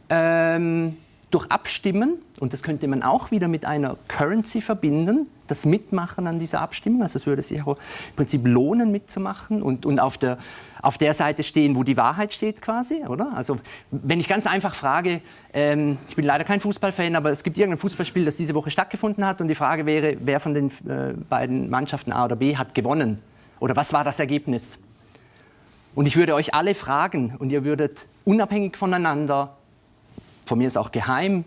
ähm, durch Abstimmen, und das könnte man auch wieder mit einer Currency verbinden, das Mitmachen an dieser Abstimmung, also es würde sich auch im Prinzip lohnen mitzumachen und, und auf, der, auf der Seite stehen, wo die Wahrheit steht quasi, oder? Also wenn ich ganz einfach frage, ähm, ich bin leider kein Fußballfan, aber es gibt irgendein Fußballspiel, das diese Woche stattgefunden hat und die Frage wäre, wer von den äh, beiden Mannschaften A oder B hat gewonnen? Oder was war das Ergebnis? Und ich würde euch alle fragen und ihr würdet unabhängig voneinander, von mir ist auch geheim,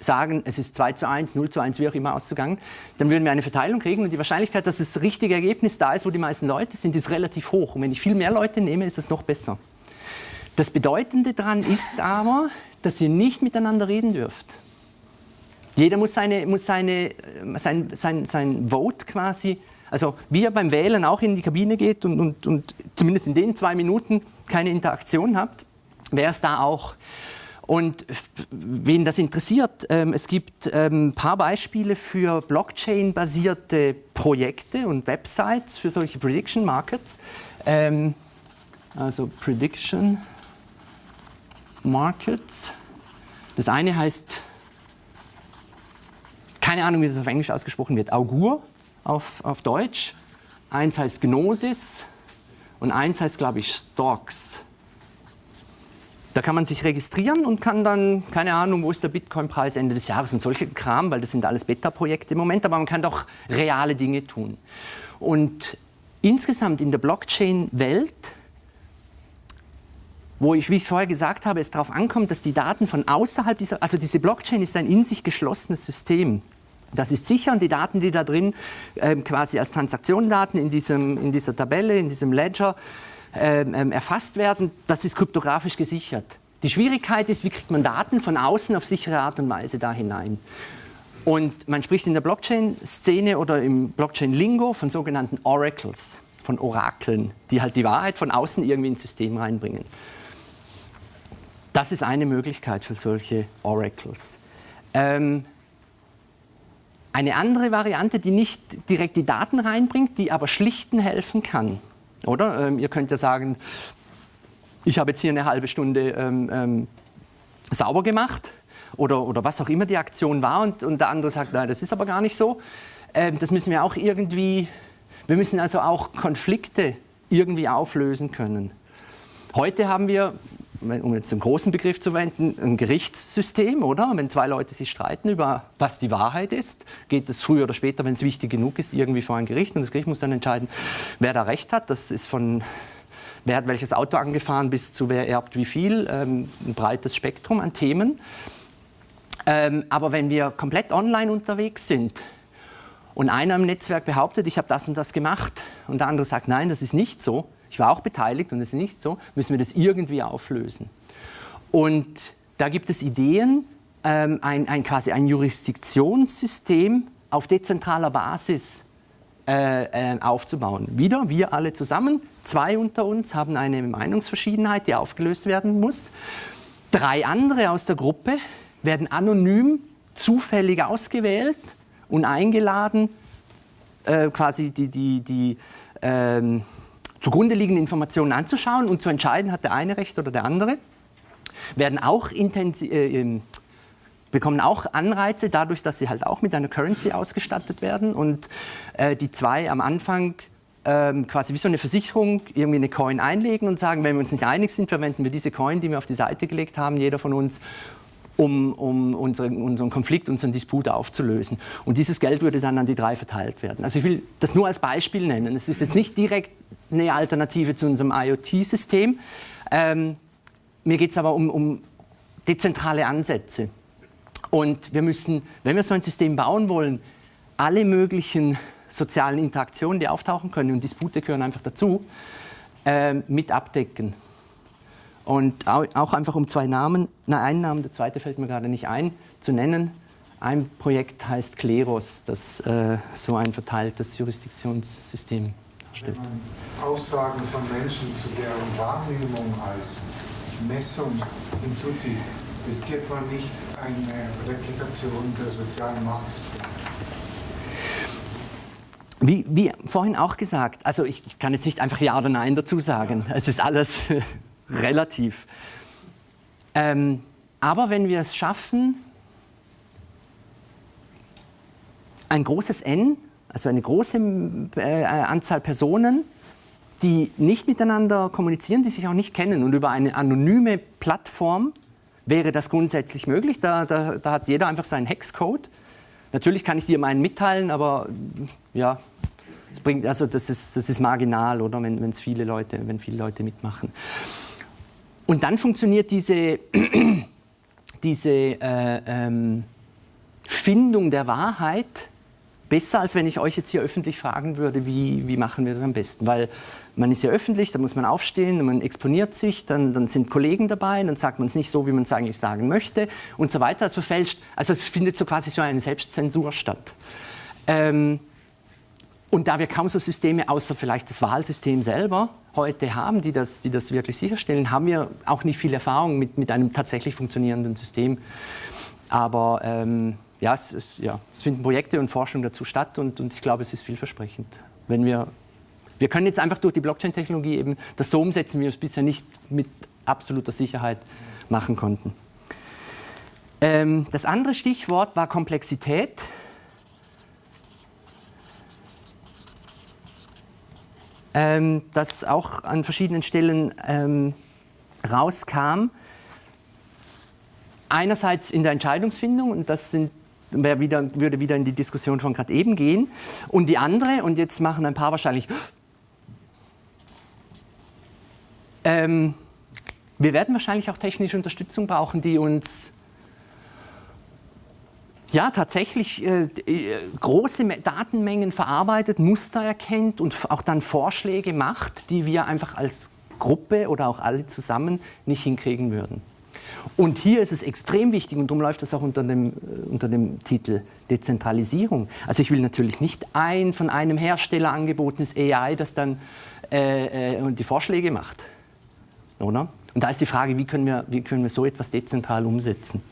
sagen, es ist 2 zu 1, 0 zu 1, wie auch immer auszugangen, dann würden wir eine Verteilung kriegen und die Wahrscheinlichkeit, dass das richtige Ergebnis da ist, wo die meisten Leute sind, ist relativ hoch. Und wenn ich viel mehr Leute nehme, ist es noch besser. Das Bedeutende daran ist aber, dass ihr nicht miteinander reden dürft. Jeder muss, seine, muss seine, äh, sein, sein, sein Vote quasi, also wie er beim Wählen auch in die Kabine geht und, und, und zumindest in den zwei Minuten keine Interaktion habt, wäre es da auch. Und wen das interessiert, ähm, es gibt ähm, ein paar Beispiele für Blockchain-basierte Projekte und Websites für solche Prediction Markets. Ähm, also Prediction Markets. Das eine heißt, keine Ahnung, wie das auf Englisch ausgesprochen wird, Augur auf, auf Deutsch. Eins heißt Gnosis und eins heißt, glaube ich, Stocks. Da kann man sich registrieren und kann dann, keine Ahnung, wo ist der Bitcoin-Preis Ende des Jahres und solche Kram, weil das sind alles Beta-Projekte im Moment, aber man kann doch reale Dinge tun. Und insgesamt in der Blockchain-Welt, wo ich, wie ich es vorher gesagt habe, es darauf ankommt, dass die Daten von außerhalb dieser, also diese Blockchain ist ein in sich geschlossenes System. Das ist sicher und die Daten, die da drin ähm, quasi als Transaktionendaten in, in dieser Tabelle, in diesem Ledger ähm, ähm, erfasst werden, das ist kryptografisch gesichert. Die Schwierigkeit ist, wie kriegt man Daten von außen auf sichere Art und Weise da hinein. Und man spricht in der Blockchain-Szene oder im Blockchain-Lingo von sogenannten Oracles, von Orakeln, die halt die Wahrheit von außen irgendwie ins System reinbringen. Das ist eine Möglichkeit für solche Oracles. Ähm, eine andere Variante, die nicht direkt die Daten reinbringt, die aber schlichten helfen kann. Oder? Ähm, ihr könnt ja sagen, ich habe jetzt hier eine halbe Stunde ähm, ähm, sauber gemacht oder, oder was auch immer die Aktion war und, und der andere sagt, nein, das ist aber gar nicht so. Ähm, das müssen wir auch irgendwie, wir müssen also auch Konflikte irgendwie auflösen können. Heute haben wir, um jetzt einen großen Begriff zu verwenden, ein Gerichtssystem, oder? Wenn zwei Leute sich streiten über, was die Wahrheit ist, geht es früher oder später, wenn es wichtig genug ist, irgendwie vor ein Gericht. Und das Gericht muss dann entscheiden, wer da Recht hat. Das ist von wer hat welches Auto angefahren bis zu wer erbt wie viel. Ähm, ein breites Spektrum an Themen. Ähm, aber wenn wir komplett online unterwegs sind und einer im Netzwerk behauptet, ich habe das und das gemacht und der andere sagt, nein, das ist nicht so, ich war auch beteiligt und das ist nicht so, müssen wir das irgendwie auflösen. Und da gibt es Ideen, ähm, ein, ein, quasi ein Jurisdiktionssystem auf dezentraler Basis äh, äh, aufzubauen. Wieder, wir alle zusammen, zwei unter uns haben eine Meinungsverschiedenheit, die aufgelöst werden muss. Drei andere aus der Gruppe werden anonym zufällig ausgewählt und eingeladen, äh, quasi die, die, die ähm, zugrunde liegenden Informationen anzuschauen und zu entscheiden, hat der eine Recht oder der andere. Werden auch äh, bekommen auch Anreize dadurch, dass sie halt auch mit einer Currency ausgestattet werden und äh, die zwei am Anfang ähm, quasi wie so eine Versicherung irgendwie eine Coin einlegen und sagen, wenn wir uns nicht einig sind, verwenden wir diese Coin, die wir auf die Seite gelegt haben, jeder von uns, um, um unseren, unseren, Konflikt, unseren Disput aufzulösen. Und dieses Geld würde dann an die drei verteilt werden. Also ich will das nur als Beispiel nennen. Es ist jetzt nicht direkt eine Alternative zu unserem IoT-System. Ähm, mir geht es aber um, um dezentrale Ansätze. Und wir müssen, wenn wir so ein System bauen wollen, alle möglichen sozialen Interaktionen, die auftauchen können, und Dispute gehören einfach dazu, äh, mit abdecken. Und auch einfach um zwei Namen, na, einen Namen, der zweite fällt mir gerade nicht ein, zu nennen. Ein Projekt heißt Kleros, das äh, so ein verteiltes Jurisdiktionssystem darstellt. Wenn man Aussagen von Menschen zu deren Wahrnehmung als Messung hinzuzieht, riskiert man nicht eine Replikation der sozialen Machtsysteme. Wie, wie, vorhin auch gesagt, also ich, ich, kann jetzt nicht einfach Ja oder Nein dazu sagen. Es ist alles relativ. Ähm, aber wenn wir es schaffen, ein großes N, also eine große äh, Anzahl Personen, die nicht miteinander kommunizieren, die sich auch nicht kennen und über eine anonyme Plattform wäre das grundsätzlich möglich. Da, da, da hat jeder einfach seinen Hexcode. Natürlich kann ich dir meinen mitteilen, aber ja, das, bringt, also das, ist, das ist marginal, oder, wenn, wenn's viele Leute, wenn viele Leute mitmachen. Und dann funktioniert diese, diese äh, ähm, Findung der Wahrheit besser, als wenn ich euch jetzt hier öffentlich fragen würde, wie, wie machen wir das am besten. Weil man ist ja öffentlich, da muss man aufstehen, man exponiert sich, dann, dann sind Kollegen dabei, dann sagt man es nicht so, wie man es eigentlich sagen möchte und so weiter. Also, fälscht, also es findet so quasi so eine Selbstzensur statt. Ähm, und da wir kaum so Systeme, außer vielleicht das Wahlsystem selber, heute haben, die das, die das wirklich sicherstellen, haben wir auch nicht viel Erfahrung mit, mit einem tatsächlich funktionierenden System. Aber ähm, ja, es, es, ja, es finden Projekte und Forschung dazu statt und, und ich glaube, es ist vielversprechend. Wenn wir wir können jetzt einfach durch die Blockchain-Technologie eben das so umsetzen, wie wir es bisher nicht mit absoluter Sicherheit machen konnten. Ähm, das andere Stichwort war Komplexität. Ähm, das auch an verschiedenen Stellen ähm, rauskam. Einerseits in der Entscheidungsfindung, und das sind wieder, würde wieder in die Diskussion von gerade eben gehen. Und die andere, und jetzt machen ein paar wahrscheinlich, Ähm, wir werden wahrscheinlich auch technische Unterstützung brauchen, die uns ja, tatsächlich äh, äh große Datenmengen verarbeitet, Muster erkennt und auch dann Vorschläge macht, die wir einfach als Gruppe oder auch alle zusammen nicht hinkriegen würden. Und hier ist es extrem wichtig, und darum läuft das auch unter dem, äh, unter dem Titel Dezentralisierung. Also ich will natürlich nicht ein von einem Hersteller angebotenes AI, das dann äh, äh, die Vorschläge macht. Oder? Und da ist die Frage, wie können wir, wie können wir so etwas dezentral umsetzen?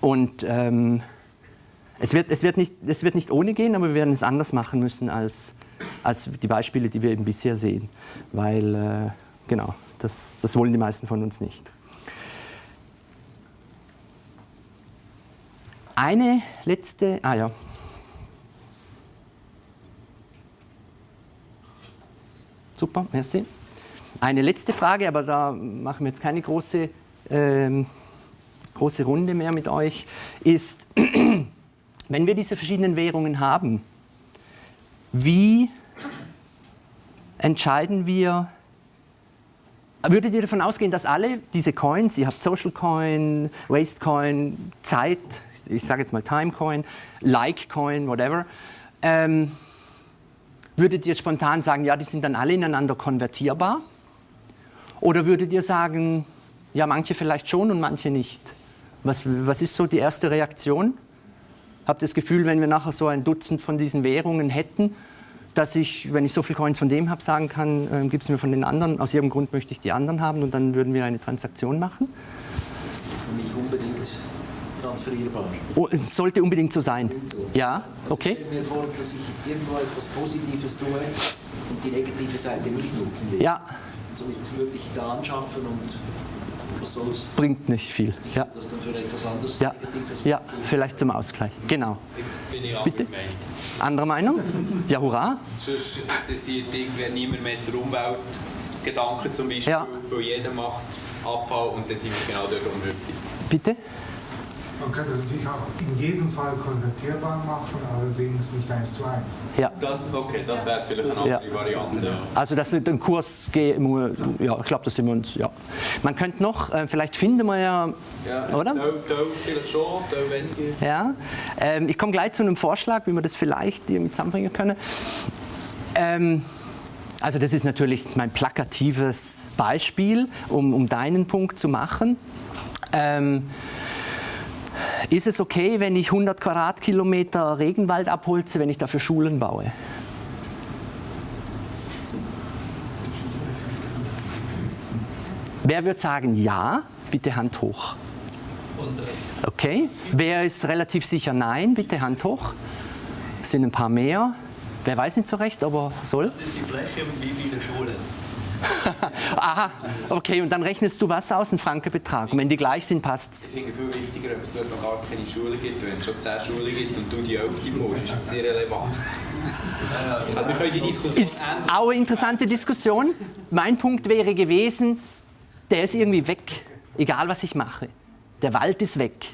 Und ähm, es, wird, es, wird nicht, es wird nicht ohne gehen, aber wir werden es anders machen müssen als, als die Beispiele, die wir eben bisher sehen. Weil, äh, genau, das, das wollen die meisten von uns nicht. Eine letzte, ah ja, super, merci. Eine letzte Frage, aber da machen wir jetzt keine große, ähm, große Runde mehr mit euch, ist, wenn wir diese verschiedenen Währungen haben, wie entscheiden wir, würdet ihr davon ausgehen, dass alle diese Coins, ihr habt Social Coin, Waste Coin, Zeit, ich sage jetzt mal Time Coin, Like Coin, whatever, ähm, würdet ihr spontan sagen, ja, die sind dann alle ineinander konvertierbar? Oder würdet ihr sagen, ja, manche vielleicht schon und manche nicht? Was, was ist so die erste Reaktion? Ihr das Gefühl, wenn wir nachher so ein Dutzend von diesen Währungen hätten, dass ich, wenn ich so viel Coins von dem habe, sagen kann, äh, gib es mir von den anderen, aus irgendeinem Grund möchte ich die anderen haben und dann würden wir eine Transaktion machen? Nicht unbedingt transferierbar. Oh, es sollte unbedingt so sein. So. Ja, Also okay. Ich stelle mir vor, dass ich irgendwo etwas Positives tue und die negative Seite nicht nutzen will. Ja. Und somit würde ich da anschaffen und? Bringt nicht viel. Ja, Das dann für etwas anderes ja. Negatives ja vielleicht zum Ausgleich. Genau. Bin ich Bitte? anderer Meinung. Andere Meinung? Ja, hurra. Sonst interessiert irgendwie niemand mehr die Umweltgedanken zum Beispiel, Ja. weil jeder macht Abfall und dann sind wir genau dort, wo wir heute sind. Bitte? Man könnte es natürlich auch in jedem Fall konvertierbar machen, allerdings nicht eins zu eins. Ja. Das, okay, das wäre vielleicht eine Ja. andere Variante. Ja. Also dass den Kurs GMU, ja, ich glaube, das sind wir uns, ja. Man könnte noch, äh, vielleicht finden wir ja, Ja, oder? Teil, Teil vielleicht schon, weniger. Ja, ähm, ich komme gleich zu einem Vorschlag, wie wir das vielleicht irgendwie zusammenbringen können. Ähm, also das ist natürlich mein plakatives Beispiel, um, um deinen Punkt zu machen. Ähm, ist es okay, wenn ich 100 Quadratkilometer Regenwald abholze, wenn ich dafür Schulen baue? Wer wird sagen ja? Bitte Hand hoch. Okay. Wer ist relativ sicher nein? Bitte Hand hoch. Es sind ein paar mehr. Wer weiß nicht so recht, aber soll. Das ist die Fläche wie viele Schulen? Aha, okay, und dann rechnest du was aus, einen Frankenbetrag. Und wenn die gleich sind, passt Ich finde viel wichtiger, ob es dort noch gar keine Schule gibt. Wenn es schon 10 Schulen gibt und du die 11 musst, ist das sehr relevant. Aber wir können die Diskussion Ist auch eine interessante Diskussion. Mein Punkt wäre gewesen, der ist irgendwie weg, egal was ich mache. Der Wald ist weg.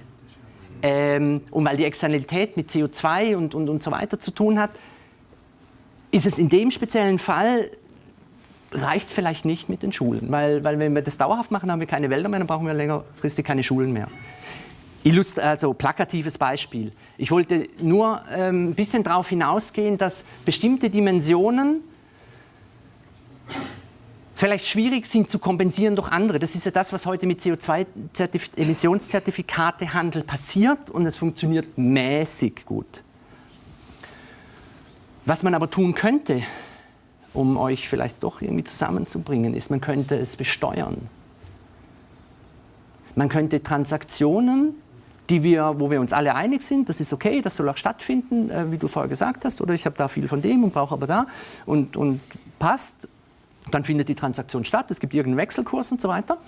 Ähm, und weil die Externalität mit CO2 und, und, und so weiter zu tun hat, ist es in dem speziellen Fall, reicht es vielleicht nicht mit den Schulen. Weil, weil wenn wir das dauerhaft machen, haben wir keine Wälder mehr, dann brauchen wir längerfristig keine Schulen mehr. Illust also plakatives Beispiel. Ich wollte nur ähm, ein bisschen darauf hinausgehen, dass bestimmte Dimensionen vielleicht schwierig sind zu kompensieren durch andere. Das ist ja das, was heute mit CO2-Emissionszertifikatehandel passiert und es funktioniert mäßig gut. Was man aber tun könnte, um euch vielleicht doch irgendwie zusammenzubringen, ist, man könnte es besteuern. Man könnte Transaktionen, die wir, wo wir uns alle einig sind, das ist okay, das soll auch stattfinden, äh, wie du vorher gesagt hast, oder ich habe da viel von dem und brauche aber da und, und passt, dann findet die Transaktion statt, es gibt irgendeinen Wechselkurs und so weiter.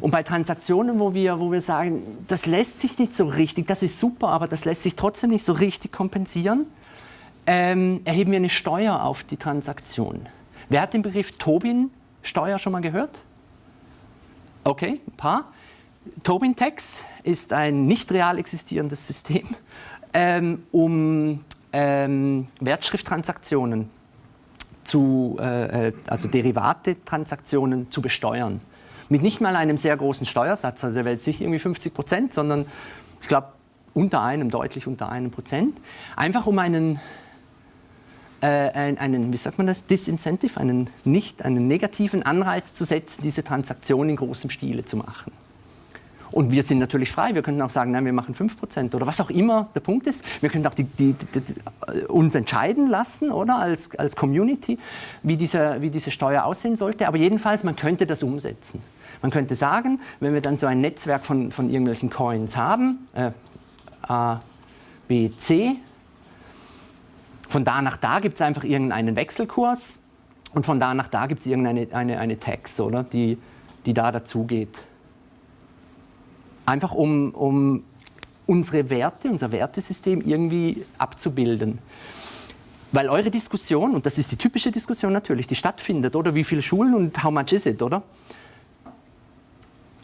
Und bei Transaktionen, wo wir, wo wir sagen, das lässt sich nicht so richtig, das ist super, aber das lässt sich trotzdem nicht so richtig kompensieren, ähm, erheben wir eine Steuer auf die Transaktion. Wer hat den Begriff Tobin-Steuer schon mal gehört? Okay, ein paar. Tobin-Tax ist ein nicht real existierendes System, ähm, um ähm, Wertschrifttransaktionen zu, äh, also Derivate-Transaktionen zu besteuern. Mit nicht mal einem sehr großen Steuersatz, also der wäre jetzt nicht irgendwie 50 Prozent, sondern ich glaube unter einem, deutlich unter einem Prozent. Einfach um einen, äh, einen, wie sagt man das, Disincentive, einen nicht, einen negativen Anreiz zu setzen, diese Transaktion in großem Stile zu machen. Und wir sind natürlich frei. Wir könnten auch sagen, nein, wir machen 5% oder was auch immer der Punkt ist. Wir können auch die, die, die, die, uns entscheiden lassen, oder, als, als Community, wie diese, wie diese Steuer aussehen sollte. Aber jedenfalls, man könnte das umsetzen. Man könnte sagen, wenn wir dann so ein Netzwerk von, von irgendwelchen Coins haben, äh, A, B, C, von da nach da gibt es einfach irgendeinen Wechselkurs und von da nach da gibt es irgendeine eine, eine Tax, oder, die, die da dazugeht. Einfach um, um unsere Werte, unser Wertesystem irgendwie abzubilden. Weil eure Diskussion, und das ist die typische Diskussion natürlich, die stattfindet, oder? Wie viele Schulen und how much is it, oder?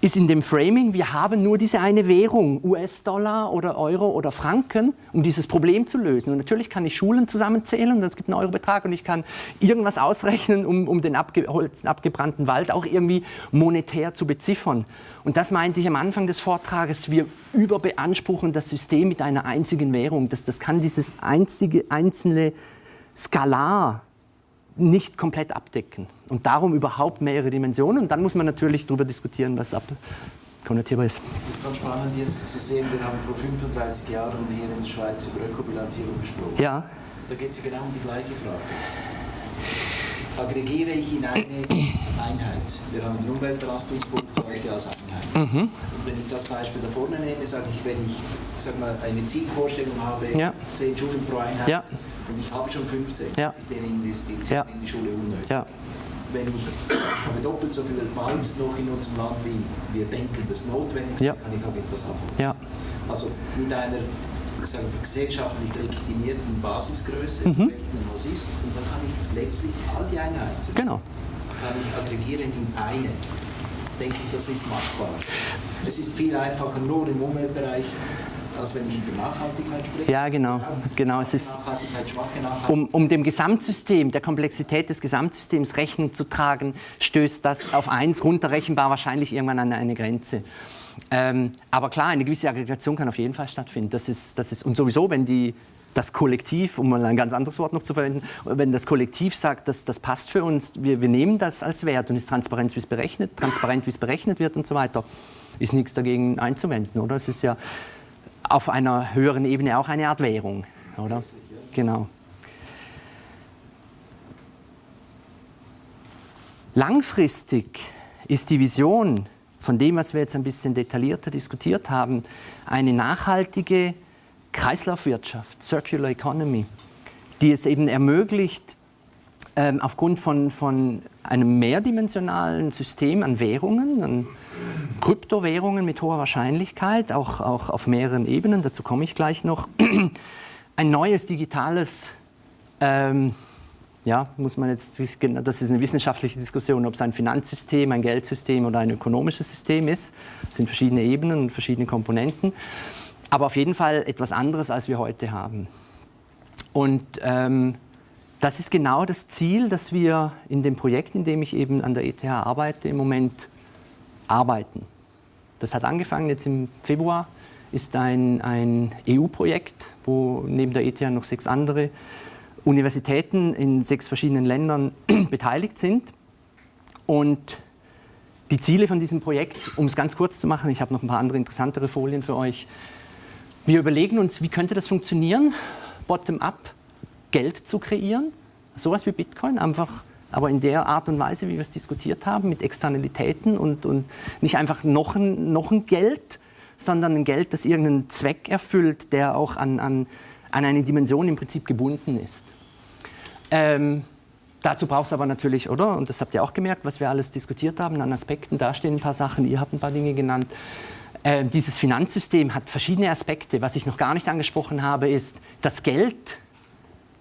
Ist in dem Framing, wir haben nur diese eine Währung, US-Dollar oder Euro oder Franken, um dieses Problem zu lösen. Und natürlich kann ich Schulen zusammenzählen es gibt einen Eurobetrag und ich kann irgendwas ausrechnen, um, um den abgeholzten, abgebrannten Wald auch irgendwie monetär zu beziffern. Und das meinte ich am Anfang des Vortrages, wir überbeanspruchen das System mit einer einzigen Währung. Das, das kann dieses einzige, einzelne Skalar nicht komplett abdecken. Und darum überhaupt mehrere Dimensionen. Und dann muss man natürlich darüber diskutieren, was abkonnotierbar ist. Das ist ganz spannend jetzt zu sehen. Wir haben vor 35 Jahren hier in der Schweiz über Ökobilanzierung gesprochen. Ja. Da geht es ja genau um die gleiche Frage. Aggregiere ich in eine Einheit. Wir haben den Umweltbelastungspunkt heute als Einheit. Mhm. Und wenn ich das Beispiel da vorne nehme, sage ich, wenn ich sag mal, eine Zielvorstellung habe, ja. 10 Schulen pro Einheit, ja und ich habe schon 15, ja. ist eine Investition ja. in die Schule unnötig. Ja. Wenn ich habe doppelt so viel Wald noch in unserem Land, wie wir denken, das notwendig ist, ja. kann ich auch etwas abholen. Also mit einer sagen wir, gesellschaftlich legitimierten Basisgröße mhm. rechnen, was ist, und dann kann ich letztlich all die Einheiten genau. kann ich aggregieren in eine. Denke ich, das ist machbar. Es ist viel einfacher, nur im Umweltbereich wenn ich über Nachhaltigkeit spreche. Ja, genau. genau. Es ist, um, um dem Gesamtsystem, der Komplexität des Gesamtsystems Rechnung zu tragen, stößt das auf eins runterrechenbar wahrscheinlich irgendwann an eine Grenze. Ähm, aber klar, eine gewisse Aggregation kann auf jeden Fall stattfinden. Das ist, das ist, und sowieso, wenn die, das Kollektiv, um mal ein ganz anderes Wort noch zu verwenden, wenn das Kollektiv sagt, das, das passt für uns, wir, wir nehmen das als Wert und ist transparent, wie es berechnet, transparent, wie es berechnet wird und so weiter, ist nichts dagegen einzuwenden, oder? Es ist ja, auf einer höheren Ebene auch eine Art Währung, oder? Genau. Langfristig ist die Vision von dem, was wir jetzt ein bisschen detaillierter diskutiert haben, eine nachhaltige Kreislaufwirtschaft, Circular Economy, die es eben ermöglicht, ähm, aufgrund von, von einem mehrdimensionalen System an Währungen, an Kryptowährungen mit hoher Wahrscheinlichkeit, auch, auch auf mehreren Ebenen, dazu komme ich gleich noch, ein neues digitales, ähm, ja, muss man jetzt, das ist eine wissenschaftliche Diskussion, ob es ein Finanzsystem, ein Geldsystem oder ein ökonomisches System ist. Das sind verschiedene Ebenen und verschiedene Komponenten, aber auf jeden Fall etwas anderes, als wir heute haben. Und ähm, das ist genau das Ziel, das wir in dem Projekt, in dem ich eben an der ETH arbeite, im Moment arbeiten. Das hat angefangen jetzt im Februar, ist ein, ein EU-Projekt, wo neben der ETH noch sechs andere Universitäten in sechs verschiedenen Ländern beteiligt sind. Und die Ziele von diesem Projekt, um es ganz kurz zu machen, ich habe noch ein paar andere interessantere Folien für euch. Wir überlegen uns, wie könnte das funktionieren, bottom-up Geld zu kreieren, sowas wie Bitcoin, einfach aber in der Art und Weise, wie wir es diskutiert haben, mit Externalitäten und, und nicht einfach noch ein, noch ein Geld, sondern ein Geld, das irgendeinen Zweck erfüllt, der auch an, an, an eine Dimension im Prinzip gebunden ist. Ähm, dazu braucht es aber natürlich, oder? Und das habt ihr auch gemerkt, was wir alles diskutiert haben an Aspekten. Da stehen ein paar Sachen, ihr habt ein paar Dinge genannt. Äh, dieses Finanzsystem hat verschiedene Aspekte. Was ich noch gar nicht angesprochen habe, ist das Geld,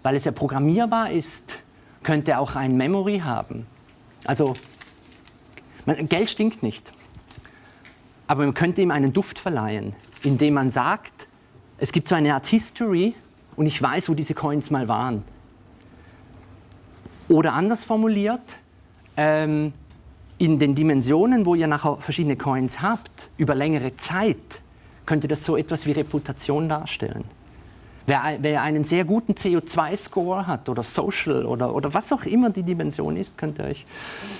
weil es ja programmierbar ist, könnte auch ein Memory haben. Also Geld stinkt nicht, aber man könnte ihm einen Duft verleihen, indem man sagt, es gibt so eine Art History und ich weiß, wo diese Coins mal waren. Oder anders formuliert, ähm, in den Dimensionen, wo ihr nachher verschiedene Coins habt, über längere Zeit, könnte das so etwas wie Reputation darstellen. Wer, wer einen sehr guten CO2-Score hat oder Social oder, oder was auch immer die Dimension ist, könnt ihr euch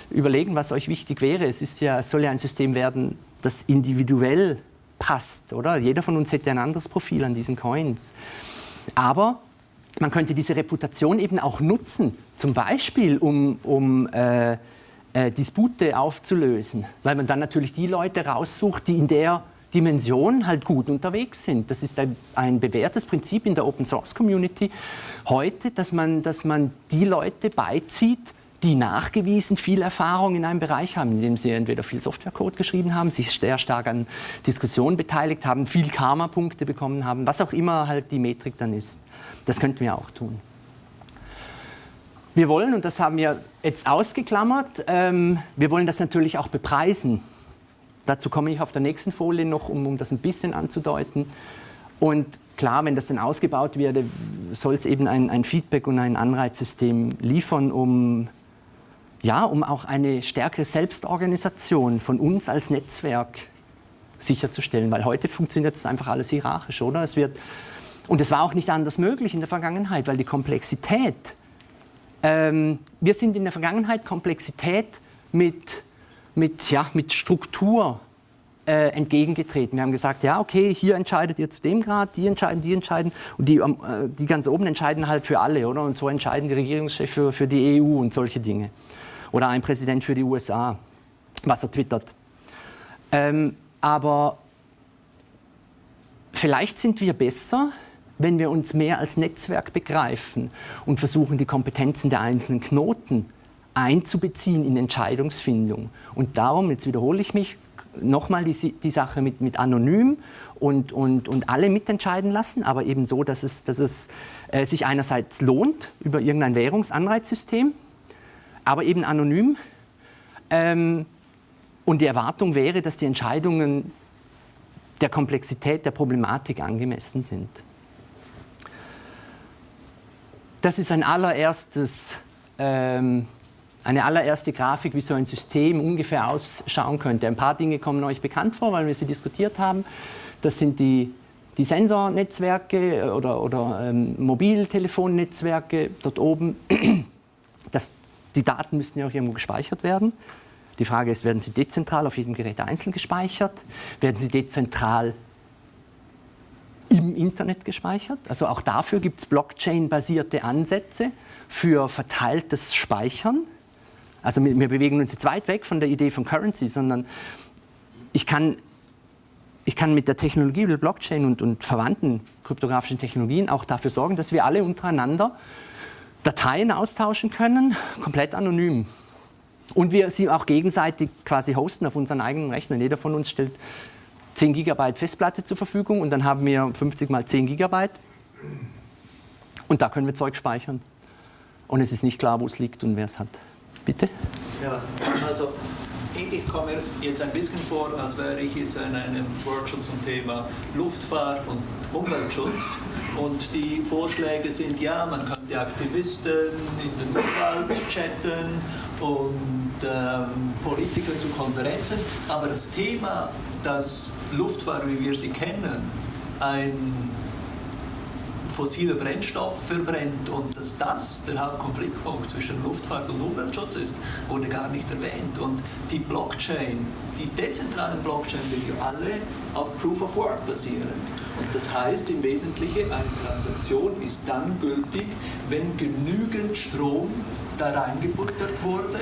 überlegen, was euch wichtig wäre. Es ist ja, soll ja ein System werden, das individuell passt, oder? Jeder von uns hätte ein anderes Profil an diesen Coins. Aber man könnte diese Reputation eben auch nutzen, zum Beispiel um, um äh, äh, Dispute aufzulösen, weil man dann natürlich die Leute raussucht, die in der Dimension halt gut unterwegs sind. Das ist ein, ein bewährtes Prinzip in der Open Source Community heute, dass man, dass man die Leute beizieht, die nachgewiesen viel Erfahrung in einem Bereich haben, in dem sie entweder viel Softwarecode geschrieben haben, sich sehr stark an Diskussionen beteiligt haben, viel Karma-Punkte bekommen haben, was auch immer halt die Metrik dann ist. Das könnten wir auch tun. wir wollen, und das haben wir jetzt ausgeklammert, ähm, wir wollen das natürlich auch bepreisen. Dazu komme ich auf der nächsten Folie noch, um, um das ein bisschen anzudeuten. Und klar, wenn das dann ausgebaut wird, soll es eben ein, ein Feedback und ein Anreizsystem liefern, um, ja, um auch eine stärkere Selbstorganisation von uns als Netzwerk sicherzustellen. Weil heute funktioniert das einfach alles hierarchisch, oder? Es wird, und es war auch nicht anders möglich in der Vergangenheit, weil die Komplexität, ähm, wir sind in der Vergangenheit Komplexität mit, mit, ja, mit Struktur äh, entgegengetreten. Wir haben gesagt, ja, okay, hier entscheidet ihr zu dem Grad, die entscheiden, die entscheiden und die, äh, die ganz oben entscheiden halt für alle, oder? Und so entscheiden die Regierungschefs für, für die EU und solche Dinge. Oder ein Präsident für die USA, was er twittert. Ähm, aber vielleicht sind wir besser, wenn wir uns mehr als Netzwerk begreifen und versuchen, die Kompetenzen der einzelnen Knoten einzubeziehen in Entscheidungsfindung. Und darum, jetzt wiederhole ich mich, nochmal die, die Sache mit, mit anonym und, und, und alle mitentscheiden lassen, aber eben so, dass es, dass es äh, sich einerseits lohnt über irgendein Währungsanreizsystem, aber eben anonym. Ähm, und die Erwartung wäre, dass die Entscheidungen der Komplexität der Problematik angemessen sind. Das ist ein allererstes ähm, eine allererste Grafik, wie so ein System ungefähr ausschauen könnte. Ein paar Dinge kommen euch bekannt vor, weil wir sie diskutiert haben. Das sind die, die Sensornetzwerke oder, oder ähm, Mobiltelefonnetzwerke dort oben. Das, die Daten müssten ja auch irgendwo gespeichert werden. Die Frage ist, werden sie dezentral auf jedem Gerät einzeln gespeichert? Werden sie dezentral im Internet gespeichert? Also auch dafür gibt es Blockchain-basierte Ansätze für verteiltes Speichern. Also wir bewegen uns jetzt weit weg von der Idee von Currency, sondern ich kann, ich kann mit der Technologie der Blockchain und, und verwandten kryptografischen Technologien auch dafür sorgen, dass wir alle untereinander Dateien austauschen können, komplett anonym. Und wir sie auch gegenseitig quasi hosten auf unseren eigenen Rechnern. Jeder von uns stellt 10 GB Festplatte zur Verfügung und dann haben wir 50 mal 10 GB. Und da können wir Zeug speichern. Und es ist nicht klar, wo es liegt und wer es hat. Bitte? Ja, also ich komme jetzt ein bisschen vor, als wäre ich jetzt in einem Workshop zum Thema Luftfahrt und Umweltschutz. Und die Vorschläge sind, ja, man könnte Aktivisten in den Urwald chatten und ähm, Politiker zu Konferenzen. Aber das Thema, dass Luftfahrt, wie wir sie kennen, ein fossile Brennstoff verbrennt und dass das der Hauptkonfliktpunkt zwischen Luftfahrt und Umweltschutz ist, wurde gar nicht erwähnt. Und die Blockchain, die dezentralen Blockchains sind ja alle auf Proof of Work basierend. Und das heißt im Wesentlichen, eine Transaktion ist dann gültig, wenn genügend Strom da reingebuttert wurde,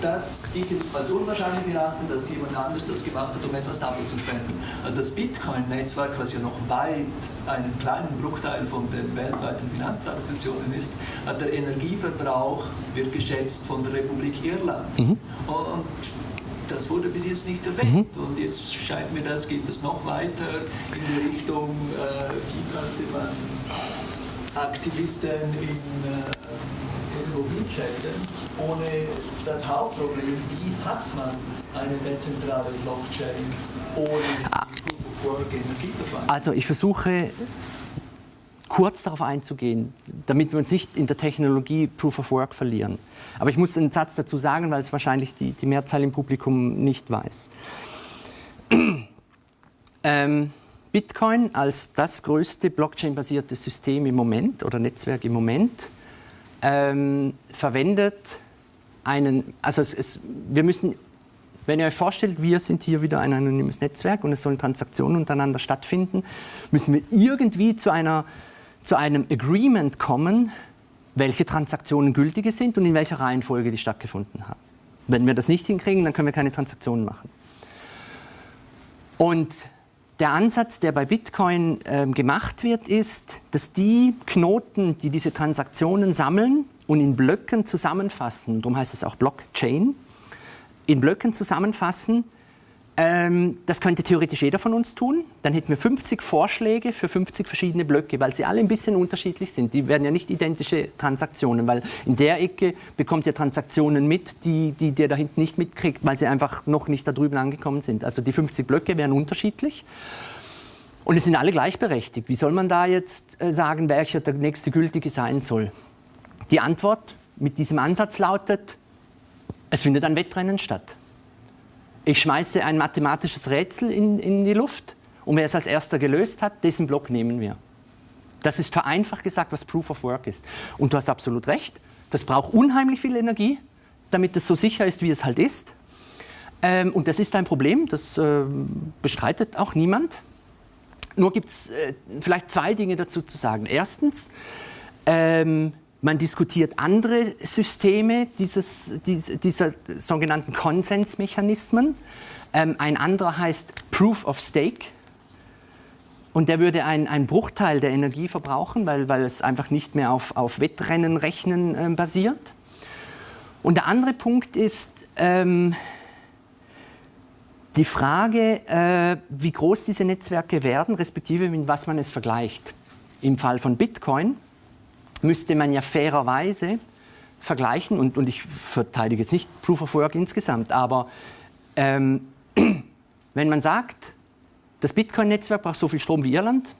dass ich es als unwahrscheinlich erachte, dass jemand anders das gemacht hat, um etwas dafür zu spenden. Das Bitcoin-Netzwerk, was ja noch weit einen kleinen Bruchteil von den weltweiten Finanztransaktionen ist, der Energieverbrauch wird geschätzt von der Republik Irland. Mhm. Und das wurde bis jetzt nicht erwähnt. Mhm. Und jetzt scheint mir das, geht es noch weiter in die Richtung, äh, wie könnte man Aktivisten in äh, Chatten, ohne das Hauptproblem, wie hat man eine dezentrale Blockchain ohne of Energieverfahren? Also ich versuche kurz darauf einzugehen, damit wir uns nicht in der Technologie Proof of Work verlieren. Aber ich muss einen Satz dazu sagen, weil es wahrscheinlich die, die Mehrzahl im Publikum nicht weiß. ähm, Bitcoin als das größte Blockchain-basierte System im Moment oder Netzwerk im Moment ähm, verwendet einen, also es, es, wir müssen, wenn ihr euch vorstellt, wir sind hier wieder ein anonymes Netzwerk und es sollen Transaktionen untereinander stattfinden, müssen wir irgendwie zu, einer, zu einem Agreement kommen, welche Transaktionen gültige sind und in welcher Reihenfolge die stattgefunden haben. Wenn wir das nicht hinkriegen, dann können wir keine Transaktionen machen. Und der Ansatz, der bei Bitcoin äh, gemacht wird, ist, dass die Knoten, die diese Transaktionen sammeln und in Blöcken zusammenfassen, darum heißt es auch Blockchain, in Blöcken zusammenfassen, das könnte theoretisch jeder von uns tun. Dann hätten wir 50 Vorschläge für 50 verschiedene Blöcke, weil sie alle ein bisschen unterschiedlich sind. Die werden ja nicht identische Transaktionen, weil in der Ecke bekommt ihr Transaktionen mit, die, die der da hinten nicht mitkriegt, weil sie einfach noch nicht da drüben angekommen sind. Also die 50 Blöcke wären unterschiedlich. Und es sind alle gleichberechtigt. Wie soll man da jetzt äh, sagen, welcher der nächste gültige sein soll? Die Antwort mit diesem Ansatz lautet, es findet ein Wettrennen statt. Ich schmeiße ein mathematisches Rätsel in, in die Luft und wer es als erster gelöst hat, dessen Block nehmen wir. Das ist vereinfacht gesagt, was Proof of Work ist. Und du hast absolut recht, das braucht unheimlich viel Energie, damit es so sicher ist, wie es halt ist. Ähm, und das ist ein Problem, das äh, bestreitet auch niemand. Nur gibt es äh, vielleicht zwei Dinge dazu zu sagen. Erstens, ähm, man diskutiert andere Systeme dieses, dieser sogenannten Konsensmechanismen. Ähm, ein anderer heißt Proof of Stake. Und der würde einen Bruchteil der Energie verbrauchen, weil, weil es einfach nicht mehr auf, auf Wettrennenrechnen äh, basiert. Und der andere Punkt ist ähm, die Frage, äh, wie groß diese Netzwerke werden, respektive mit was man es vergleicht. Im Fall von Bitcoin müsste man ja fairerweise vergleichen, und, und ich verteidige jetzt nicht Proof of Work insgesamt, aber ähm, wenn man sagt, das Bitcoin-Netzwerk braucht so viel Strom wie Irland,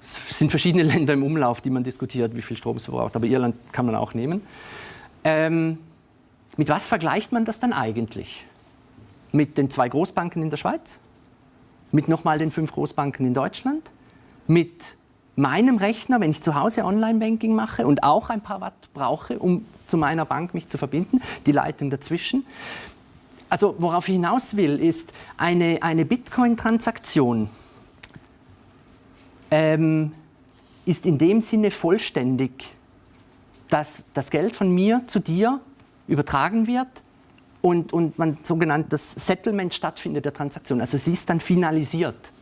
es sind verschiedene Länder im Umlauf, die man diskutiert, wie viel Strom es verbraucht, aber Irland kann man auch nehmen. Ähm, mit was vergleicht man das dann eigentlich? Mit den zwei Großbanken in der Schweiz? Mit nochmal den fünf Großbanken in Deutschland? Mit meinem Rechner, wenn ich zu Hause Online-Banking mache und auch ein paar Watt brauche, um zu meiner Bank mich zu verbinden, die Leitung dazwischen. Also worauf ich hinaus will, ist eine, eine Bitcoin-Transaktion ähm, ist in dem Sinne vollständig, dass das Geld von mir zu dir übertragen wird und, und man sogenanntes Settlement stattfindet der Transaktion. Also sie ist dann finalisiert.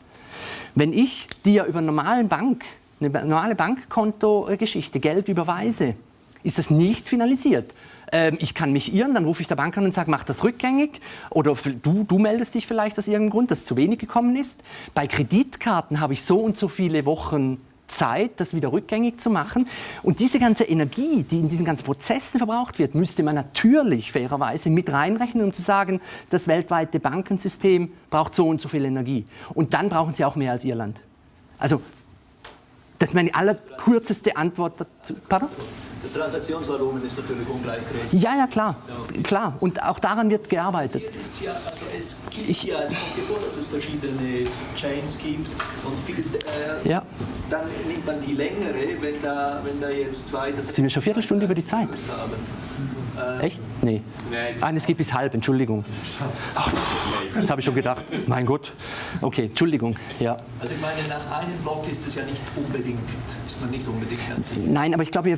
Wenn ich dir über eine normale Bank eine normale Bankkontogeschichte, Geld überweise, ist das nicht finalisiert. Ähm, ich kann mich irren, dann rufe ich der Bank an und sage, mach das rückgängig. Oder du, du meldest dich vielleicht aus irgendeinem Grund, dass zu wenig gekommen ist. Bei Kreditkarten habe ich so und so viele Wochen Zeit, das wieder rückgängig zu machen. Und diese ganze Energie, die in diesen ganzen Prozessen verbraucht wird, müsste man natürlich fairerweise mit reinrechnen, um zu sagen, das weltweite Bankensystem braucht so und so viel Energie. Und dann brauchen sie auch mehr als Irland. Also das ist meine allerkürzeste Antwort dazu. Pardon? Das Transaktionsvolumen ist natürlich ungleich groß. Ja, ja, klar. klar. Und auch daran wird gearbeitet. Ja, also es gibt ich, ja, es kommt vor, dass es verschiedene Chains gibt und viel, äh, ja. dann nimmt man die längere, wenn da, wenn da jetzt zwei... Das Sind wir schon Viertelstunde über die Zeit? Haben. Echt? Nee. Nein. Ah, es geht bis halb, Entschuldigung. Ach, das habe ich schon gedacht. Mein Gott. Okay, Entschuldigung. Ja. Also ich meine, nach einem Block ist es ja nicht unbedingt, ist man nicht unbedingt ganz sicher. Nein, aber ich glaube,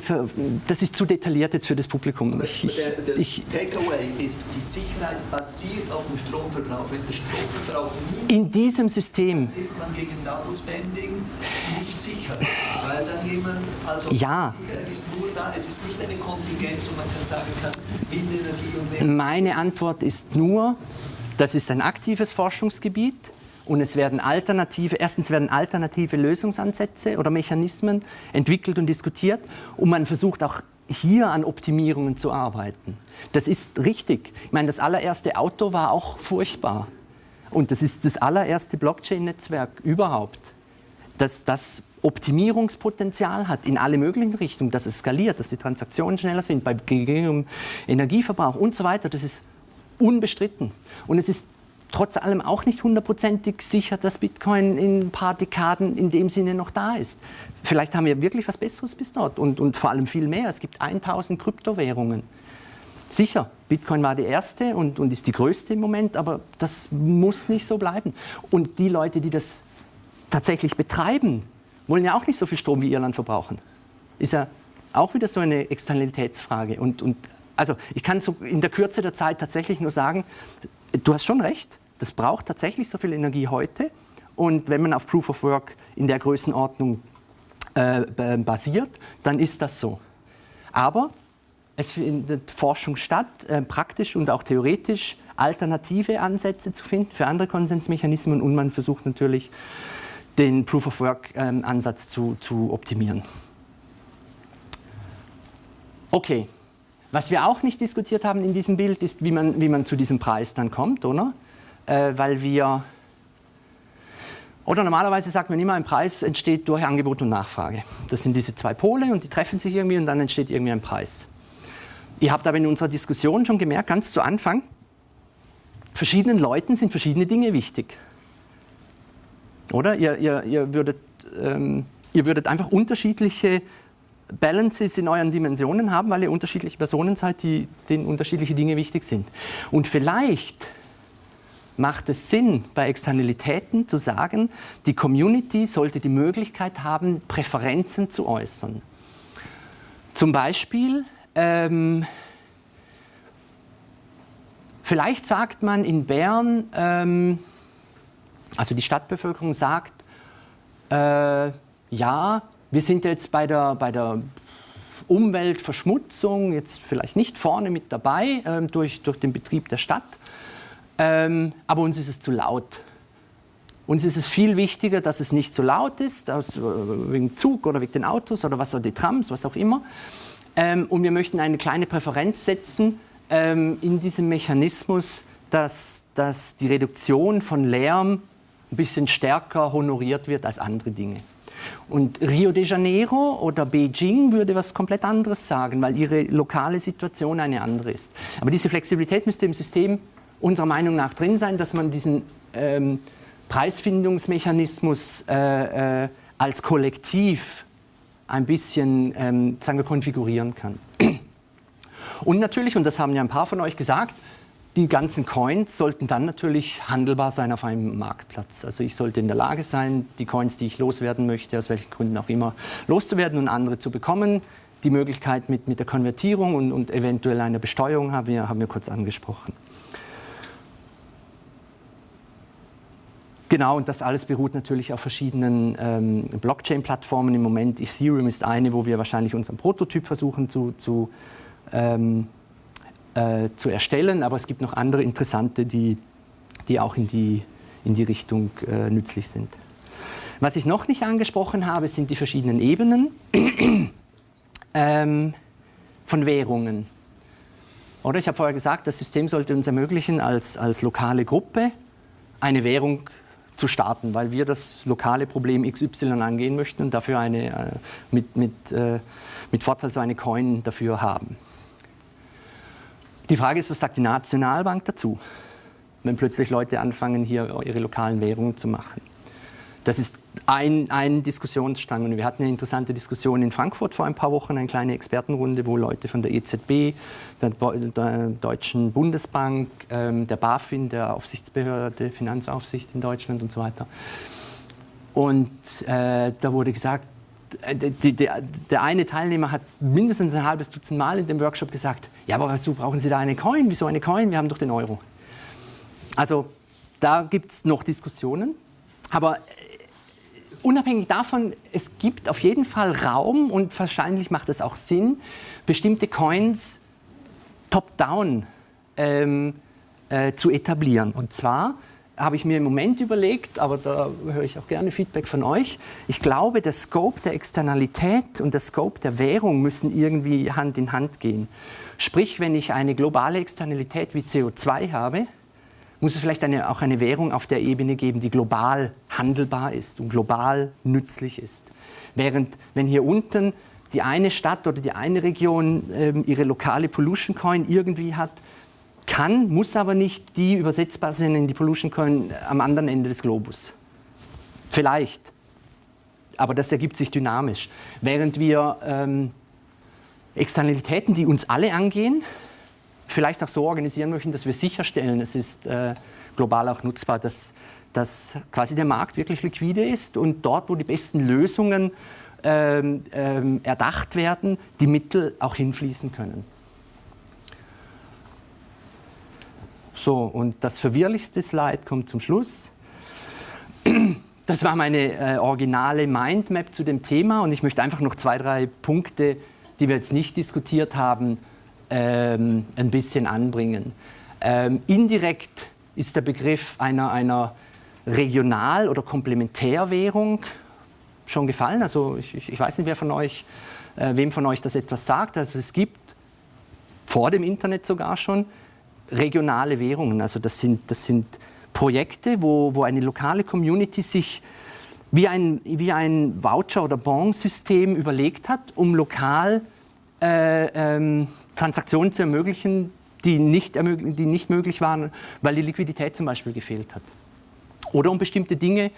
das ist zu detailliert jetzt für das Publikum. Ich, der, der Takeaway ist, die Sicherheit basiert auf dem Stromverbrauch. Wenn der Stromverbrauch nicht in diesem System ist man gegen Double Spending nicht sicher. Weil dann jemand, also ja. Sicherheit ist nur da, es ist nicht eine Kontingenz und man kann sagen kann, Meine Antwort ist nur, das ist ein aktives Forschungsgebiet und es werden alternative, erstens werden alternative Lösungsansätze oder Mechanismen entwickelt und diskutiert und man versucht auch hier an Optimierungen zu arbeiten. Das ist richtig. Ich meine, das allererste Auto war auch furchtbar. Und das ist das allererste Blockchain-Netzwerk überhaupt, das das Optimierungspotenzial hat in alle möglichen Richtungen, dass es skaliert, dass die Transaktionen schneller sind, bei geringem Energieverbrauch und so weiter. Das ist unbestritten. Und es ist trotz allem auch nicht hundertprozentig sicher, dass Bitcoin in ein paar Dekaden in dem Sinne noch da ist. Vielleicht haben wir wirklich was Besseres bis dort und, und vor allem viel mehr. Es gibt 1000 Kryptowährungen. Sicher, Bitcoin war die erste und, und ist die größte im Moment, aber das muss nicht so bleiben. Und die Leute, die das tatsächlich betreiben, wollen ja auch nicht so viel Strom wie Irland verbrauchen. Ist ja auch wieder so eine Externalitätsfrage. Und, und also ich kann so in der Kürze der Zeit tatsächlich nur sagen, du hast schon recht, das braucht tatsächlich so viel Energie heute. Und wenn man auf Proof of Work in der Größenordnung äh, basiert, dann ist das so. Aber es findet Forschung statt, äh, praktisch und auch theoretisch alternative Ansätze zu finden für andere Konsensmechanismen und man versucht natürlich den Proof-of-Work-Ansatz ähm, zu, zu optimieren. Okay, was wir auch nicht diskutiert haben in diesem Bild ist, wie man, wie man zu diesem Preis dann kommt, oder? Äh, weil wir, oder normalerweise sagt man immer, ein Preis entsteht durch Angebot und Nachfrage. Das sind diese zwei Pole und die treffen sich irgendwie und dann entsteht irgendwie ein Preis. Ihr habt aber in unserer Diskussion schon gemerkt, ganz zu Anfang, verschiedenen Leuten sind verschiedene Dinge wichtig. Oder? Ihr, ihr, ihr, würdet, ähm, ihr würdet einfach unterschiedliche Balances in euren Dimensionen haben, weil ihr unterschiedliche Personen seid, die, denen unterschiedliche Dinge wichtig sind. Und vielleicht macht es Sinn, bei Externalitäten zu sagen, die Community sollte die Möglichkeit haben, Präferenzen zu äußern. Zum Beispiel, ähm, vielleicht sagt man in Bern, ähm, also die Stadtbevölkerung sagt, äh, ja, wir sind jetzt bei der, bei der Umweltverschmutzung jetzt vielleicht nicht vorne mit dabei ähm, durch, durch den Betrieb der Stadt, ähm, aber uns ist es zu laut. Uns ist es viel wichtiger, dass es nicht so laut ist, aus, äh, wegen Zug oder wegen den Autos oder was auch die Trams, was auch immer. Ähm, und wir möchten eine kleine Präferenz setzen ähm, in diesem Mechanismus, dass, dass die Reduktion von Lärm ein bisschen stärker honoriert wird als andere Dinge. Und Rio de Janeiro oder Beijing würde was komplett anderes sagen, weil ihre lokale Situation eine andere ist. Aber diese Flexibilität müsste im System unserer Meinung nach drin sein, dass man diesen ähm, Preisfindungsmechanismus äh, äh, als Kollektiv ein bisschen ähm, sagen wir, konfigurieren kann. Und natürlich, und das haben ja ein paar von euch gesagt, die ganzen Coins sollten dann natürlich handelbar sein auf einem Marktplatz. Also ich sollte in der Lage sein, die Coins, die ich loswerden möchte, aus welchen Gründen auch immer, loszuwerden und andere zu bekommen. Die Möglichkeit mit, mit der Konvertierung und, und eventuell einer Besteuerung haben wir, haben wir kurz angesprochen. Genau, und das alles beruht natürlich auf verschiedenen ähm, Blockchain-Plattformen. Im Moment Ethereum ist eine, wo wir wahrscheinlich unseren Prototyp versuchen zu, zu ähm, äh, zu erstellen, aber es gibt noch andere interessante, die, die auch in die, in die Richtung äh, nützlich sind. Was ich noch nicht angesprochen habe, sind die verschiedenen Ebenen ähm, von Währungen. Oder ich habe vorher gesagt, das System sollte uns ermöglichen, als, als lokale Gruppe eine Währung zu starten, weil wir das lokale Problem XY angehen möchten und dafür eine, äh, mit, mit, äh, mit Vorteil so eine Coin dafür haben. Die Frage ist, was sagt die Nationalbank dazu, wenn plötzlich Leute anfangen, hier ihre lokalen Währungen zu machen? Das ist ein, ein Diskussionsstrang. Und wir hatten eine interessante Diskussion in Frankfurt vor ein paar Wochen, eine kleine Expertenrunde, wo Leute von der EZB, der, der Deutschen Bundesbank, ähm, der BaFin, der Aufsichtsbehörde, Finanzaufsicht in Deutschland und so weiter. Und äh, da wurde gesagt, die, die, der eine Teilnehmer hat mindestens ein halbes Dutzend Mal in dem Workshop gesagt, ja, aber wozu brauchen Sie da eine Coin? Wieso eine Coin? Wir haben doch den Euro. Also da gibt es noch Diskussionen. Aber äh, unabhängig davon, es gibt auf jeden Fall Raum und wahrscheinlich macht es auch Sinn, bestimmte Coins top-down ähm, äh, zu etablieren. Und zwar habe ich mir im Moment überlegt, aber da höre ich auch gerne Feedback von euch. Ich glaube, der Scope der Externalität und der Scope der Währung müssen irgendwie Hand in Hand gehen. Sprich, wenn ich eine globale Externalität wie CO2 habe, muss es vielleicht eine, auch eine Währung auf der Ebene geben, die global handelbar ist und global nützlich ist. Während wenn hier unten die eine Stadt oder die eine Region äh, ihre lokale Pollution Coin irgendwie hat, kann, muss aber nicht die übersetzbar sind in die Pollution Coin am anderen Ende des Globus. Vielleicht. Aber das ergibt sich dynamisch. Während wir ähm, Externalitäten, die uns alle angehen, vielleicht auch so organisieren möchten, dass wir sicherstellen, es ist äh, global auch nutzbar, dass, dass quasi der Markt wirklich liquide ist und dort, wo die besten Lösungen ähm, ähm, erdacht werden, die Mittel auch hinfließen können. So, und das verwirrlichste Slide kommt zum Schluss. Das war meine äh, originale Mindmap zu dem Thema und ich möchte einfach noch zwei, drei Punkte, die wir jetzt nicht diskutiert haben, ähm, ein bisschen anbringen. Ähm, indirekt ist der Begriff einer, einer Regional- oder Komplementärwährung schon gefallen. Also ich, ich weiß nicht, wer von euch, äh, wem von euch das etwas sagt. Also es gibt vor dem Internet sogar schon regionale Währungen. Also das sind, das sind Projekte, wo, wo eine lokale Community sich wie ein, wie ein Voucher- oder Bon-System überlegt hat, um lokal äh, ähm, Transaktionen zu ermöglichen, die nicht, die nicht möglich waren, weil die Liquidität zum Beispiel gefehlt hat. Oder um bestimmte Dinge,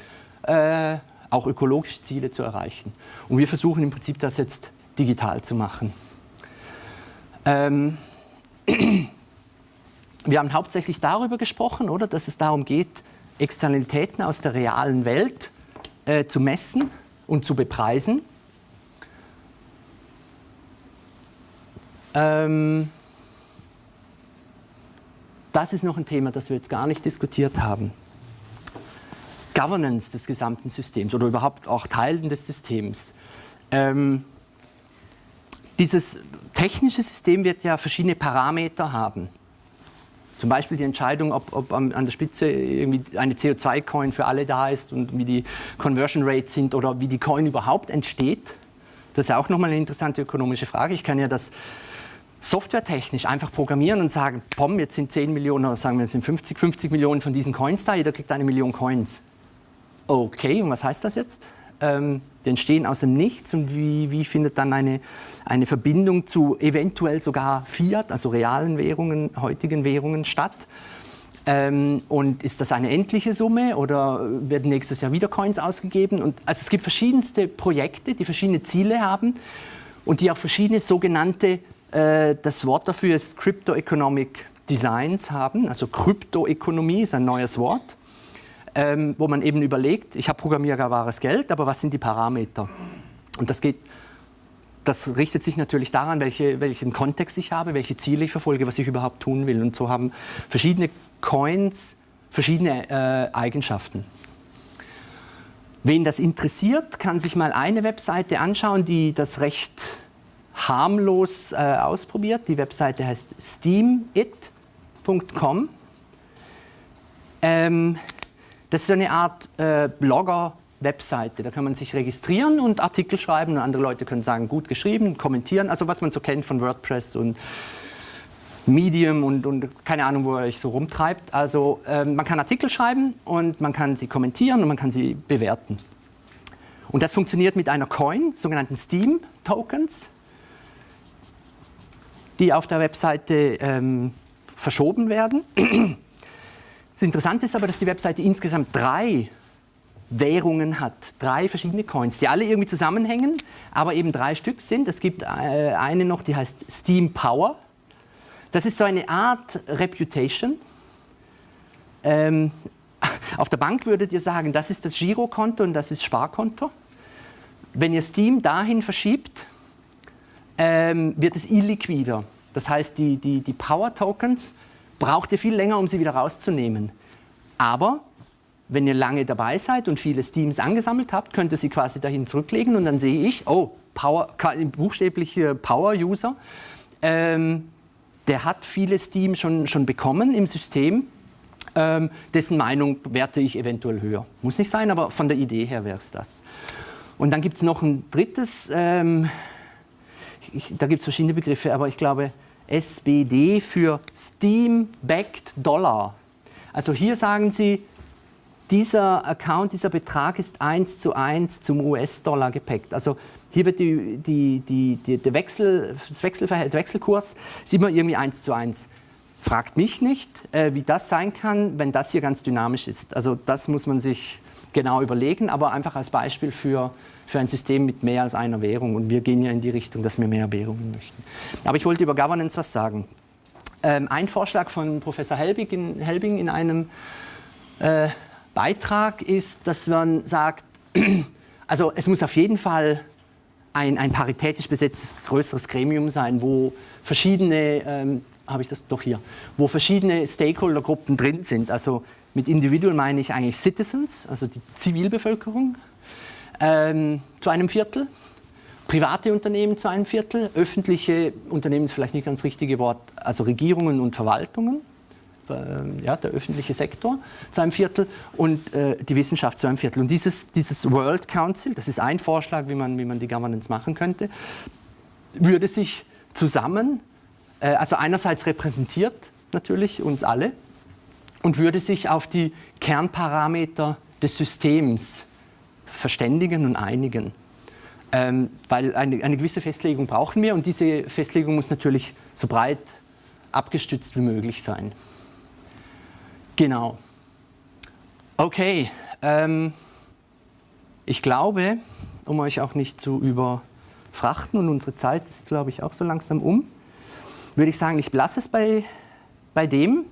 äh, auch ökologische Ziele zu erreichen. Und wir versuchen im Prinzip das jetzt digital zu machen. Ähm, wir haben hauptsächlich darüber gesprochen, oder, dass es darum geht, Externalitäten aus der realen Welt äh, zu messen und zu bepreisen. Ähm, das ist noch ein Thema, das wir jetzt gar nicht diskutiert haben. Governance des gesamten Systems oder überhaupt auch Teilen des Systems. Ähm, dieses technische System wird ja verschiedene Parameter haben. Zum Beispiel die Entscheidung, ob, ob an der Spitze irgendwie eine CO2-Coin für alle da ist und wie die Conversion Rates sind oder wie die Coin überhaupt entsteht. Das ist auch nochmal eine interessante ökonomische Frage. Ich kann ja das softwaretechnisch einfach programmieren und sagen, pom, jetzt sind 10 Millionen, oder sagen wir, es sind 50, 50 Millionen von diesen Coins da, jeder kriegt eine Million Coins. Okay, und was heißt das jetzt? Ähm, die entstehen aus dem Nichts und wie, wie findet dann eine, eine Verbindung zu eventuell sogar Fiat, also realen Währungen, heutigen Währungen statt? Ähm, und ist das eine endliche Summe oder werden nächstes Jahr wieder Coins ausgegeben? Und, also es gibt verschiedenste Projekte, die verschiedene Ziele haben und die auch verschiedene sogenannte äh, das Wort dafür ist Crypto Economic Designs haben. Also Kryptoökonomie ist ein neues Wort, ähm, wo man eben überlegt, ich habe programmierbares Geld, aber was sind die Parameter? Und das geht das richtet sich natürlich daran, welche, welchen Kontext ich habe, welche Ziele ich verfolge, was ich überhaupt tun will. Und so haben verschiedene Coins verschiedene äh, Eigenschaften. Wen das interessiert, kann sich mal eine Webseite anschauen, die das recht harmlos äh, ausprobiert. Die Webseite heißt steamit.com. Ähm, das ist eine Art äh, Blogger-Webseite. Da kann man sich registrieren und Artikel schreiben und andere Leute können sagen, gut geschrieben, kommentieren. Also was man so kennt von WordPress und Medium und, und keine Ahnung, wo er sich so rumtreibt. Also ähm, man kann Artikel schreiben und man kann sie kommentieren und man kann sie bewerten. Und das funktioniert mit einer Coin, sogenannten Steam-Tokens die auf der Webseite ähm, verschoben werden. Das Interessante ist aber, dass die Webseite insgesamt drei Währungen hat, drei verschiedene Coins, die alle irgendwie zusammenhängen, aber eben drei Stück sind. Es gibt äh, eine noch, die heißt Steam Power. Das ist so eine Art Reputation. Ähm, auf der Bank würdet ihr sagen, das ist das Girokonto und das ist Sparkonto. Wenn ihr Steam dahin verschiebt, ähm, wird es illiquider. Das heißt, die, die, die Power-Tokens braucht ihr viel länger, um sie wieder rauszunehmen. Aber wenn ihr lange dabei seid und viele Steams angesammelt habt, könnt ihr sie quasi dahin zurücklegen und dann sehe ich, oh, Power, buchstäbliche Power-User, ähm, der hat viele Steam schon, schon bekommen im System, ähm, dessen Meinung werte ich eventuell höher. Muss nicht sein, aber von der Idee her wäre es das. Und dann gibt es noch ein drittes ähm, ich, da gibt es verschiedene Begriffe, aber ich glaube SBD für Steam-Backed Dollar. Also hier sagen Sie, dieser Account, dieser Betrag ist eins zu eins zum US-Dollar gepackt. Also hier wird die, die, die, die, der Wechsel, das Wechselverhältnis, Wechselkurs ist immer irgendwie eins zu eins. Fragt mich nicht, äh, wie das sein kann, wenn das hier ganz dynamisch ist. Also das muss man sich genau überlegen, aber einfach als Beispiel für, für ein System mit mehr als einer Währung. Und wir gehen ja in die Richtung, dass wir mehr Währungen möchten. Aber ich wollte über Governance was sagen. Ähm, ein Vorschlag von Professor Helbing in, Helbing in einem äh, Beitrag ist, dass man sagt, also es muss auf jeden Fall ein, ein paritätisch besetztes größeres Gremium sein, wo verschiedene, ähm, habe ich das doch hier, wo verschiedene Stakeholdergruppen drin sind. Also mit Individual meine ich eigentlich Citizens, also die Zivilbevölkerung, ähm, zu einem Viertel, private Unternehmen zu einem Viertel, öffentliche Unternehmen ist vielleicht nicht ganz das richtige Wort, also Regierungen und Verwaltungen, äh, ja, der öffentliche Sektor zu einem Viertel und äh, die Wissenschaft zu einem Viertel. Und dieses, dieses World Council, das ist ein Vorschlag, wie man, wie man die Governance machen könnte, würde sich zusammen, äh, also einerseits repräsentiert natürlich uns alle und würde sich auf die Kernparameter des Systems verständigen und einigen. Ähm, weil eine, eine gewisse Festlegung brauchen wir und diese Festlegung muss natürlich so breit abgestützt wie möglich sein. Genau. Okay, ähm, ich glaube, um euch auch nicht zu überfrachten und unsere Zeit ist, glaube ich, auch so langsam um, würde ich sagen, ich belasse es bei, bei dem.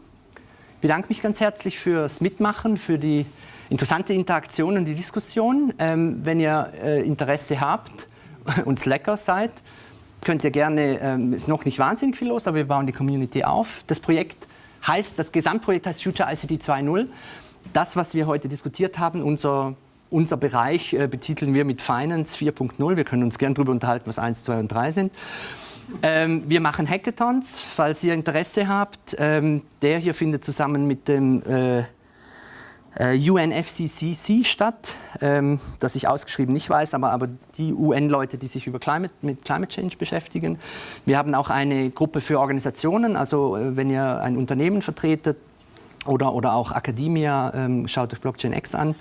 Ich bedanke mich ganz herzlich fürs Mitmachen, für die interessante Interaktion und die Diskussion. Ähm, wenn ihr äh, Interesse habt und Slacker seid, könnt ihr gerne, ähm, ist noch nicht wahnsinnig viel los, aber wir bauen die Community auf. Das Projekt heißt, das Gesamtprojekt heißt Future ICT 2.0. Das, was wir heute diskutiert haben, unser, unser Bereich äh, betiteln wir mit Finance 4.0. Wir können uns gerne darüber unterhalten, was 1, 2 und 3 sind. Ähm, wir machen Hackathons, falls ihr Interesse habt. Ähm, der hier findet zusammen mit dem äh, UNFCCC statt, ähm, das ich ausgeschrieben nicht weiß, aber, aber die UN-Leute, die sich über Climate, mit Climate Change beschäftigen. Wir haben auch eine Gruppe für Organisationen, also äh, wenn ihr ein Unternehmen vertretet oder, oder auch Academia, ähm, schaut euch Blockchain X an.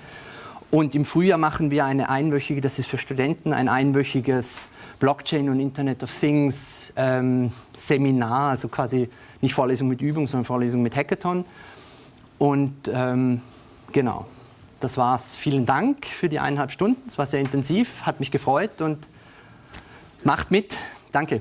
Und im Frühjahr machen wir eine einwöchige, das ist für Studenten, ein einwöchiges Blockchain und Internet of Things ähm, Seminar, also quasi nicht Vorlesung mit Übung, sondern Vorlesung mit Hackathon. Und ähm, Genau, das war's. Vielen Dank für die eineinhalb Stunden. Es war sehr intensiv, hat mich gefreut und macht mit. Danke.